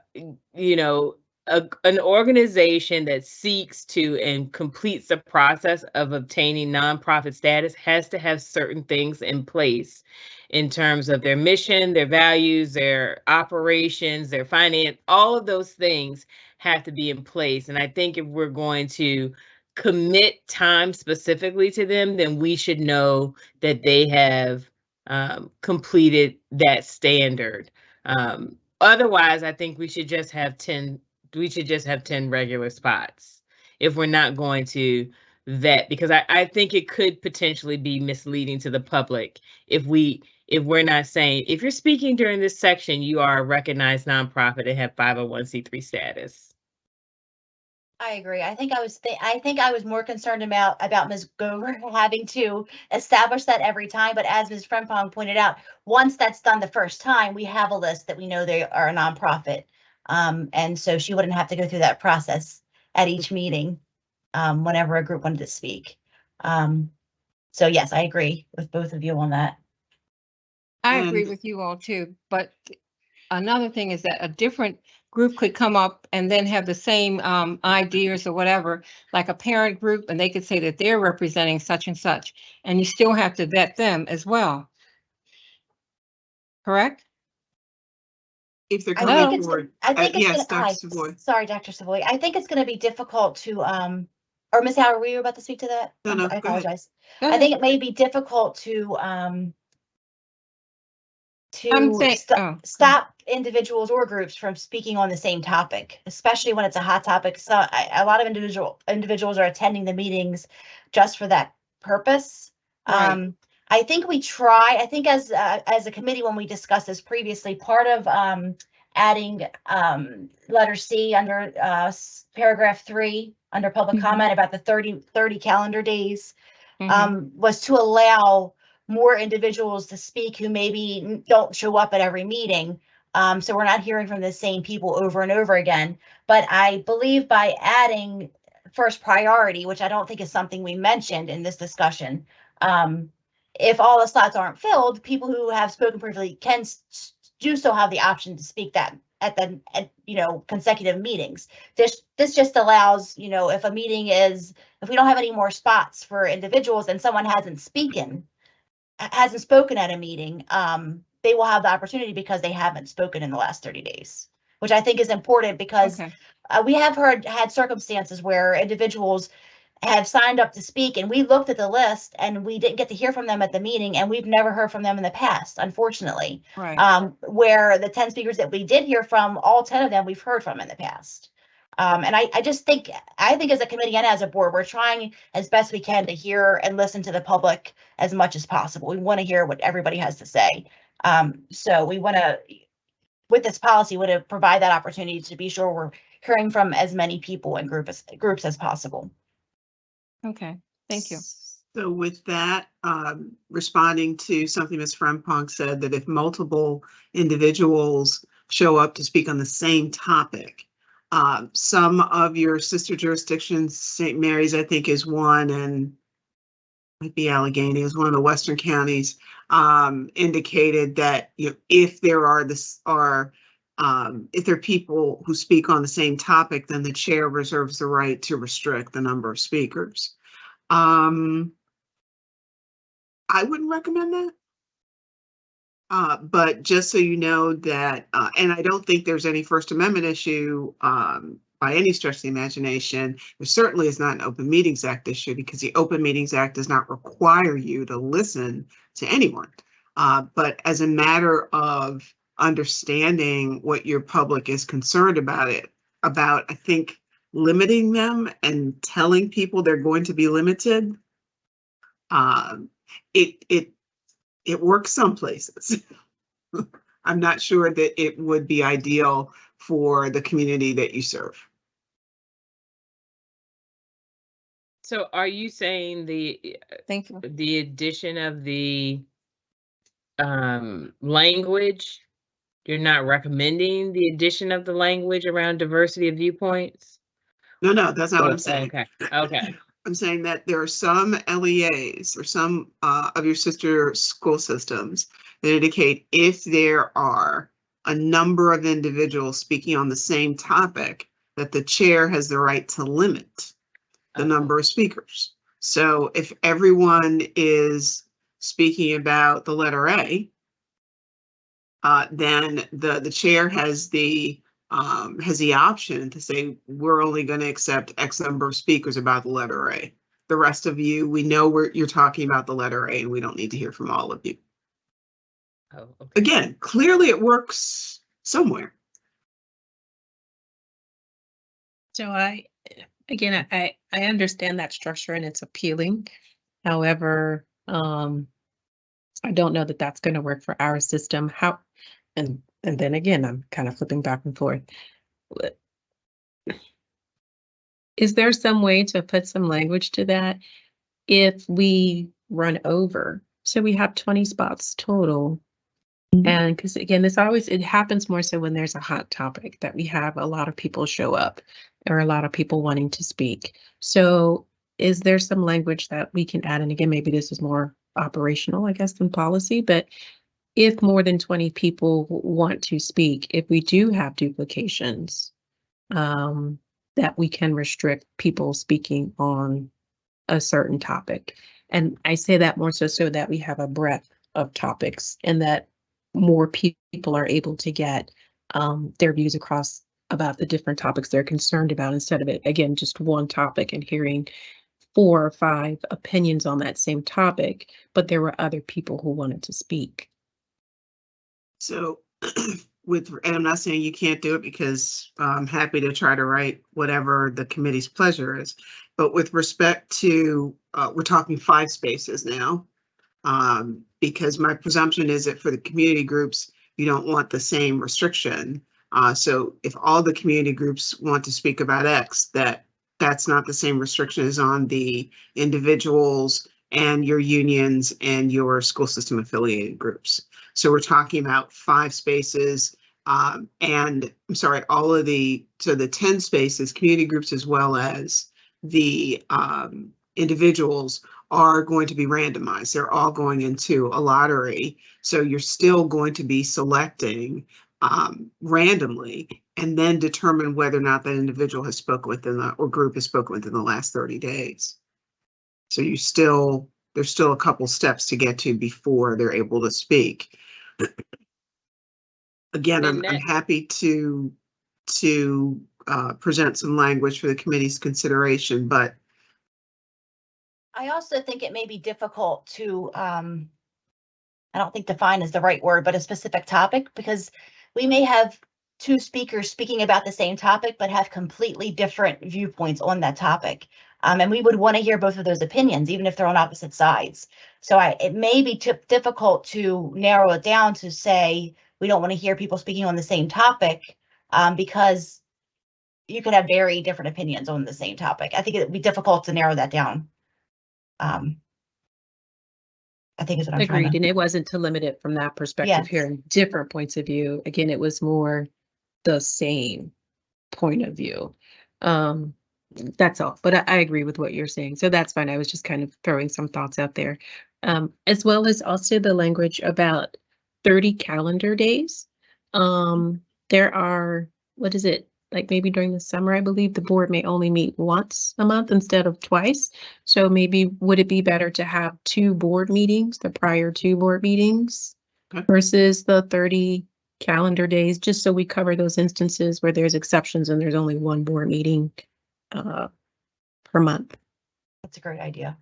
you know, a, an organization that seeks to and completes the process of obtaining nonprofit status has to have certain things in place in terms of their mission, their values, their operations, their finance, all of those things have to be in place. And I think if we're going to commit time specifically to them, then we should know that they have um, completed that standard. Um, otherwise, I think we should just have 10, we should just have 10 regular spots if we're not going to vet, because I, I think it could potentially be misleading to the public if we, if we're not saying, if you're speaking during this section, you are a recognized nonprofit and have 501c3 status. I agree. I think I was, thi- I think I was more concerned about, about Ms. Gover [laughs] having to establish that every time, but as Ms. Frempong pointed out, once that's done the first time, we have a list that we know they are a nonprofit. Um, and so she wouldn't have to go through that process at each meeting, um, whenever a group wanted to speak. Um, so yes, I agree with both of you on that. I agree And- with you all too, but another thing is that a different group could come up and then have the same um ideas or whatever, like a parent group, and they could say that they're representing such and such, and you still have to vet them as well. Correct? If they're I coming think it's, forward. I Uh, think it's Yes, gonna, Dr. I- Savoy. sorry, Dr. Savoy. I think it's gonna be difficult to, um, or Ms. Howard, were you about to speak to that? No, no, I apologize. I think it may be difficult to, um, I'm to saying- sto- oh, stop individuals or groups from speaking on the same topic, especially when it's a hot topic. So I, a lot of individual, individuals are attending the meetings just for that purpose. Right. Um, I think we try, I think as, uh, as a committee, when we discussed this previously, part of, um, adding, um, letter C under, uh, paragraph three, under public Mhm. comment about the 30 30 calendar days Mhm. um, was to allow more individuals to speak who maybe don't show up at every meeting. Um, so we're not hearing from the same people over and over again. But I believe by adding first priority, which I don't think is something we mentioned in this discussion, um, if all the slots aren't filled, people who have spoken previously can do still have the option to speak that at the at, you know consecutive meetings. This this just allows you know if a meeting is if we don't have any more spots for individuals and someone hasn't spoken hasn't spoken at a meeting, um, they will have the opportunity because they haven't spoken in the last 30 days, which I think is important because Okay. uh, we have heard had circumstances where individuals have signed up to speak and we looked at the list and we didn't get to hear from them at the meeting and we've never heard from them in the past, unfortunately. Right. Um, where the 10 speakers that we did hear from, all 10 of them we've heard from in the past. Um, and I, I just think, I think as a committee and as a board, we're trying as best we can to hear and listen to the public as much as possible. We want to hear what everybody has to say. Um, so we want to, with this policy, want to provide that opportunity to be sure we're hearing from as many people and group as, groups as possible. Okay, thank you. So with that, um, responding to something Ms. Frempong said, that if multiple individuals show up to speak on the same topic, um, some of your sister jurisdictions, St. Mary's, I think, is one, and might be Allegany is one of the western counties, um, indicated that, you know, if there are this, are, um, if there are people who speak on the same topic, then the chair reserves the right to restrict the number of speakers. Um, I wouldn't recommend that. Uh, but just so you know that, uh, and I don't think there's any First Amendment issue, um, by any stretch of the imagination. There certainly is not an Open Meetings Act issue because the Open Meetings Act does not require you to listen to anyone. Uh, but as a matter of understanding what your public is concerned about it, about, I think, limiting them and telling people they're going to be limited. Um, it, it, it works some places. [laughs] I'm not sure that it would be ideal for the community that you serve. So are you saying the, Thank you. the addition of the um, language, you're not recommending the addition of the language around diversity of viewpoints? No, no, that's not what I'm Oh, saying. Okay, okay, I'm saying that there are some LEAs or some uh, of your sister school systems that indicate if there are a number of individuals speaking on the same topic, that the chair has the right to limit the number of speakers. So if everyone is speaking about the letter A, uh, then the, the chair has the, um, has the option to say, we're only going to accept X number of speakers about the letter A. The rest of you, we know we're, you're talking about the letter A and we don't need to hear from all of you. Oh, okay. Again, clearly it works somewhere. So I, again, I, I understand that structure and it's appealing. However, um, I don't know that that's going to work for our system. How, and, and then again, I'm kind of flipping back and forth. Is there some way to put some language to that? If we run over, so we have twenty spots total. Mm-hmm. And because again, this always, it happens more so when there's a hot topic that we have a lot of people show up or a lot of people wanting to speak. So is there some language that we can add? And again, maybe this is more operational, I guess, than policy, but if more than 20 people want to speak, if we do have duplications, um, that we can restrict people speaking on a certain topic. And I say that more so so that we have a breadth of topics and that more pe- people are able to get um, their views across about the different topics they're concerned about instead of it, again, just one topic and hearing four or five opinions on that same topic, but there were other people who wanted to speak. So [clears throat] with, and I'm not saying you can't do it because I'm happy to try to write whatever the committee's pleasure is. But with respect to, uh, we're talking five spaces now. Um, because my presumption is that for the community groups, you don't want the same restriction. Uh, so if all the community groups want to speak about X, that that's not the same restriction as on the individuals and your unions and your school system affiliated groups. So we're talking about five spaces, um, and I'm sorry, all of the, so the ten spaces, community groups as well as the, um, individuals are going to be randomized. They're all going into a lottery. So you're still going to be selecting, um, randomly and then determine whether or not that individual has spoken within the, or group has spoken within the last thirty days. So you still, there's still a couple steps to get to before they're able to speak. Again, I'm, I'm happy to, to, uh, present some language for the committee's consideration, but I also think it may be difficult to, um, I don't think define is the right word, but a specific topic, because we may have two speakers speaking about the same topic, but have completely different viewpoints on that topic. Um, and we would want to hear both of those opinions, even if they're on opposite sides. So I, it may be difficult to narrow it down to say, we don't want to hear people speaking on the same topic, um, because you could have very different opinions on the same topic. I think it'd be difficult to narrow that down. Um, I think is what I'm Agreed, to. and it wasn't to limit it from that perspective, Yes. hearing different points of view. Again, it was more the same point of view. Um, that's all, but I, I agree with what you're saying, so that's fine. I was just kind of throwing some thoughts out there. Um, as well as also the language about thirty calendar days. Um, there are, what is it, like maybe during the summer, I believe the board may only meet once a month instead of twice. So maybe would it be better to have two board meetings, the prior two board meetings? Okay. Versus the thirty calendar days, just so we cover those instances where there's exceptions and there's only one board meeting uh per month. That's a great idea.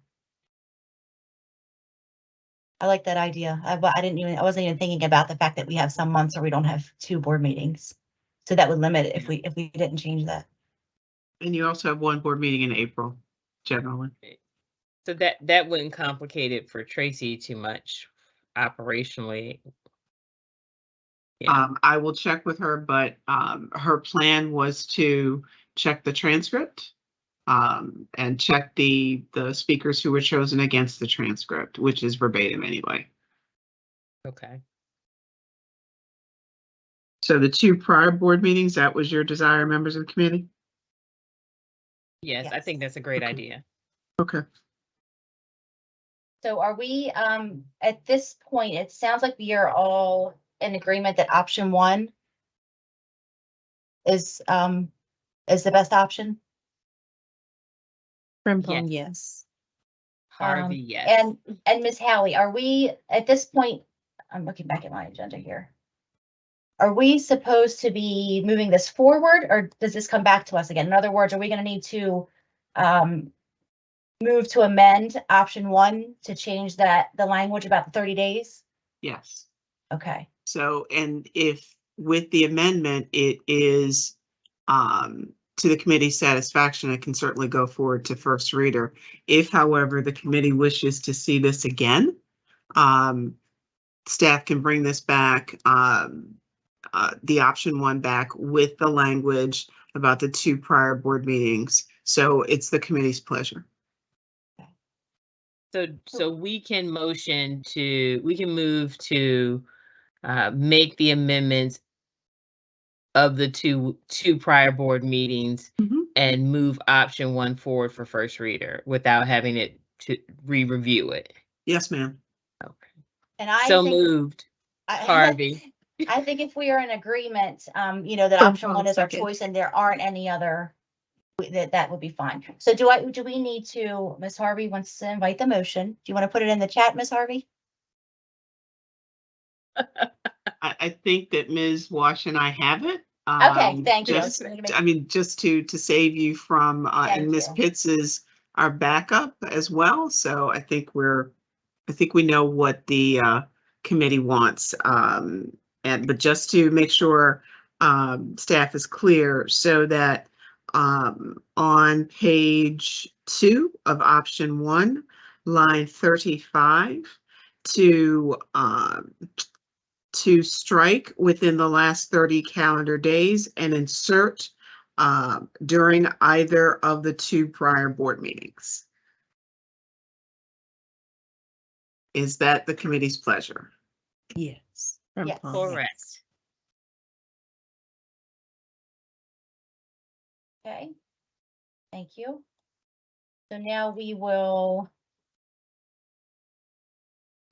I like that idea. I, I didn't even, I wasn't even thinking about the fact that we have some months where we don't have two board meetings. So that would limit it if we, if we didn't change that. And you also have one board meeting in April, generally. So that, that wouldn't complicate it for Tracy too much operationally. Yeah. Um, I will check with her, but, um, her plan was to check the transcript. Um, and check the, the speakers who were chosen against the transcript, which is verbatim anyway. Okay. So the two prior board meetings, that was your desire, members of the committee? Yes, I think that's a great Okay. idea. Okay. So are we, um, at this point, it sounds like we are all in agreement that option one is, um, is the best option? Frempong, yes. Harvey, Um, yes. And, and Ms. Howie, are we, at this point, I'm looking back at my agenda here. Are we supposed to be moving this forward or does this come back to us again? In other words, are we gonna need to, um, move to amend option one to change that, the language about the thirty days? Yes. Okay, So, and if with the amendment, it is um, to the committee's satisfaction, it can certainly go forward to first reader. If however, the committee wishes to see this again, um, staff can bring this back, um, uh, the option one back with the language about the two prior board meetings. So it's the committee's pleasure. So, so we can motion to, we can move to uh, make the amendments of the two, two prior board meetings Mhm. and move option one forward for first reader without having it to re-review it. Yes, ma'am. Okay. and I So think. moved, I- [laughs] Harvey. I think if we are in agreement, um, you know, that option oh, one is our choice and there aren't any other, that, that would be fine. So do I, do we need to, Ms. Harvey wants to invite the motion. Do you want to put it in the chat, Ms. Harvey? [laughs] I, I think that Ms. Wash and I have it. Okay, Um, thank you. just- Just wanted to make- I mean, just to, to save you from, uh, Thank and Ms. you. Pitts is our backup as well, so I think we're, I think we know what the, uh, committee wants. Um, and, but just to make sure, um, staff is clear so that, um, on page two of option one, line thirty-five, to, um, to strike within the last thirty calendar days and insert um, during either of the two prior board meetings. Is that the committee's pleasure? Yes. Yes. Frempong, Correct. Okay. Thank you. So now we will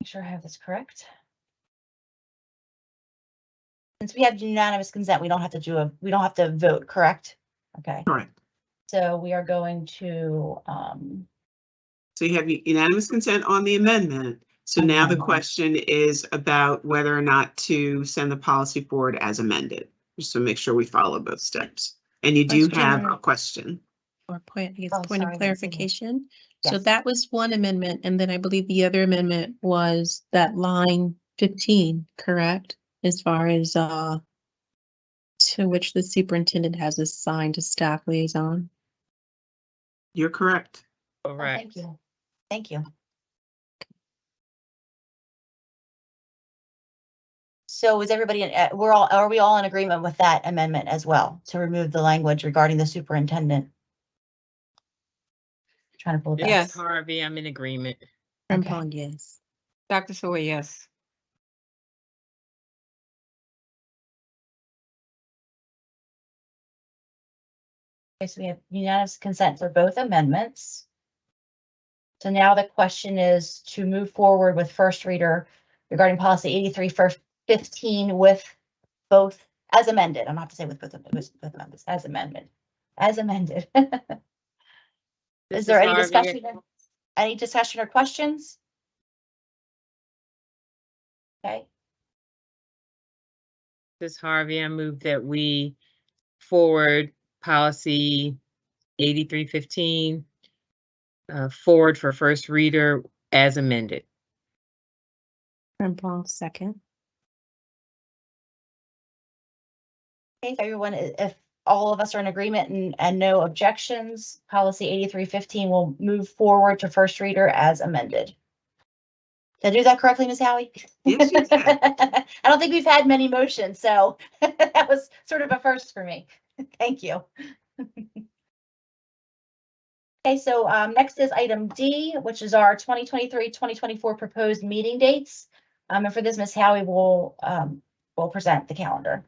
make sure I have this correct. Since we have unanimous consent, we don't have to do a, we don't have to vote, correct? Okay, Correct. so we are going to, um, So you have unanimous consent on the amendment. So now the Amendment. question is about whether or not to send the policy forward as amended. Just to make sure we follow both steps. And you do have a Question. question. Or point, I guess, Oh, point sorry, of I didn't see that. clarification. So Yes. that was one amendment, and then I believe the other amendment was that line fifteen, correct? As far as, uh, to which the superintendent has assigned a staff liaison. You're correct. oh, Correct. thank you. Thank you. So is everybody, in- uh, we're all, are we all in agreement with that amendment as well, to remove the language regarding the superintendent? Trying to pull it back. Yes. Harvey, I'm in agreement. Okay. Frempong, yes. Dr. Sawyer, yes. Okay, so we have unanimous consent for both amendments. So now the question is to move forward with first reader regarding policy 83 first 15 with both as amended. I'm not to say with both, with both amendments, as amendment, as amended. [laughs] Is there any discussion? Any discussion or questions? Okay, This Harvey, I move that we forward policy eighty-three fifteen uh, forward for first reader as amended. Frempong, second. if everyone, if all of us are in agreement and, and no objections, policy eighty-three fifteen will move forward to first reader as amended. Did I do that correctly, Ms. Howie? Yes, you did. [laughs] I don't think we've had many motions, so [laughs] that was sort of a first for me. [laughs] Thank you. [laughs] Okay, so um, next is item D, which is our 2023-2024 proposed meeting dates. Um, and for this, Ms. Howie will, um, will present the calendar.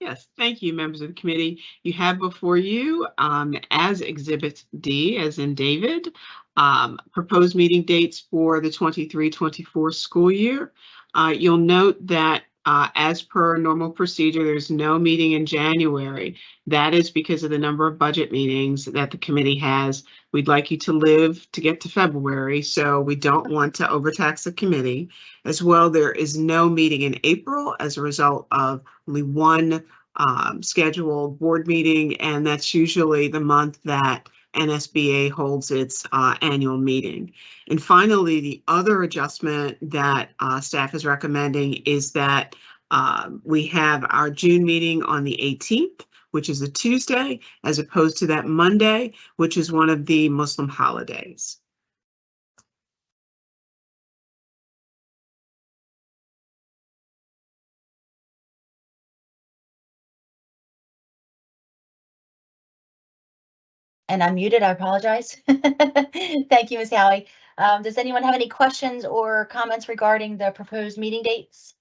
Yes, thank you, members of the committee. You have before you, um, as Exhibit D, as in David, um, proposed meeting dates for the 23-24 school year. Uh, you'll note that, uh, as per normal procedure, there's no meeting in January. That is because of the number of budget meetings that the committee has. We'd like you to live to get to February, so we don't want to overtax the committee. As well, there is no meeting in April as a result of only one um, scheduled board meeting, and that's usually the month that NSBA holds its uh, annual meeting. And finally, the other adjustment that uh, staff is recommending is that um, we have our June meeting on the 18th, which is a Tuesday, as opposed to that Monday, which is one of the Muslim holidays. And I'm muted, I apologize. [laughs] Thank you, Ms. Howie. Um, does anyone have any questions or comments regarding the proposed meeting dates?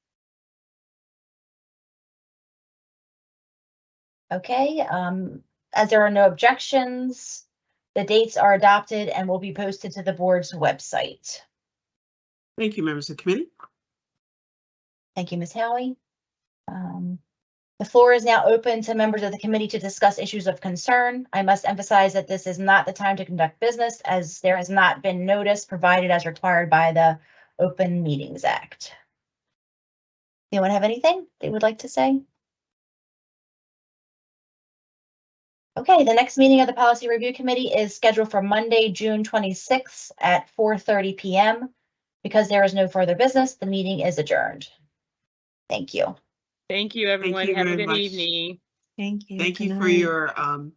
Okay, um, as there are no objections, the dates are adopted and will be posted to the board's website. Thank you, members of the committee. Thank you, Ms. Howie. Um, The floor is now open to members of the committee to discuss issues of concern. I must emphasize that this is not the time to conduct business as there has not been notice provided as required by the Open Meetings Act. Anyone have anything they would like to say? Okay, the next meeting of the Policy Review Committee is scheduled for Monday, June 26th at 4:30 PM. Because there is no further business, the meeting is adjourned. Thank you. Thank you, everyone. you Have a good much. evening. Thank you. Thank Good you for night. your um,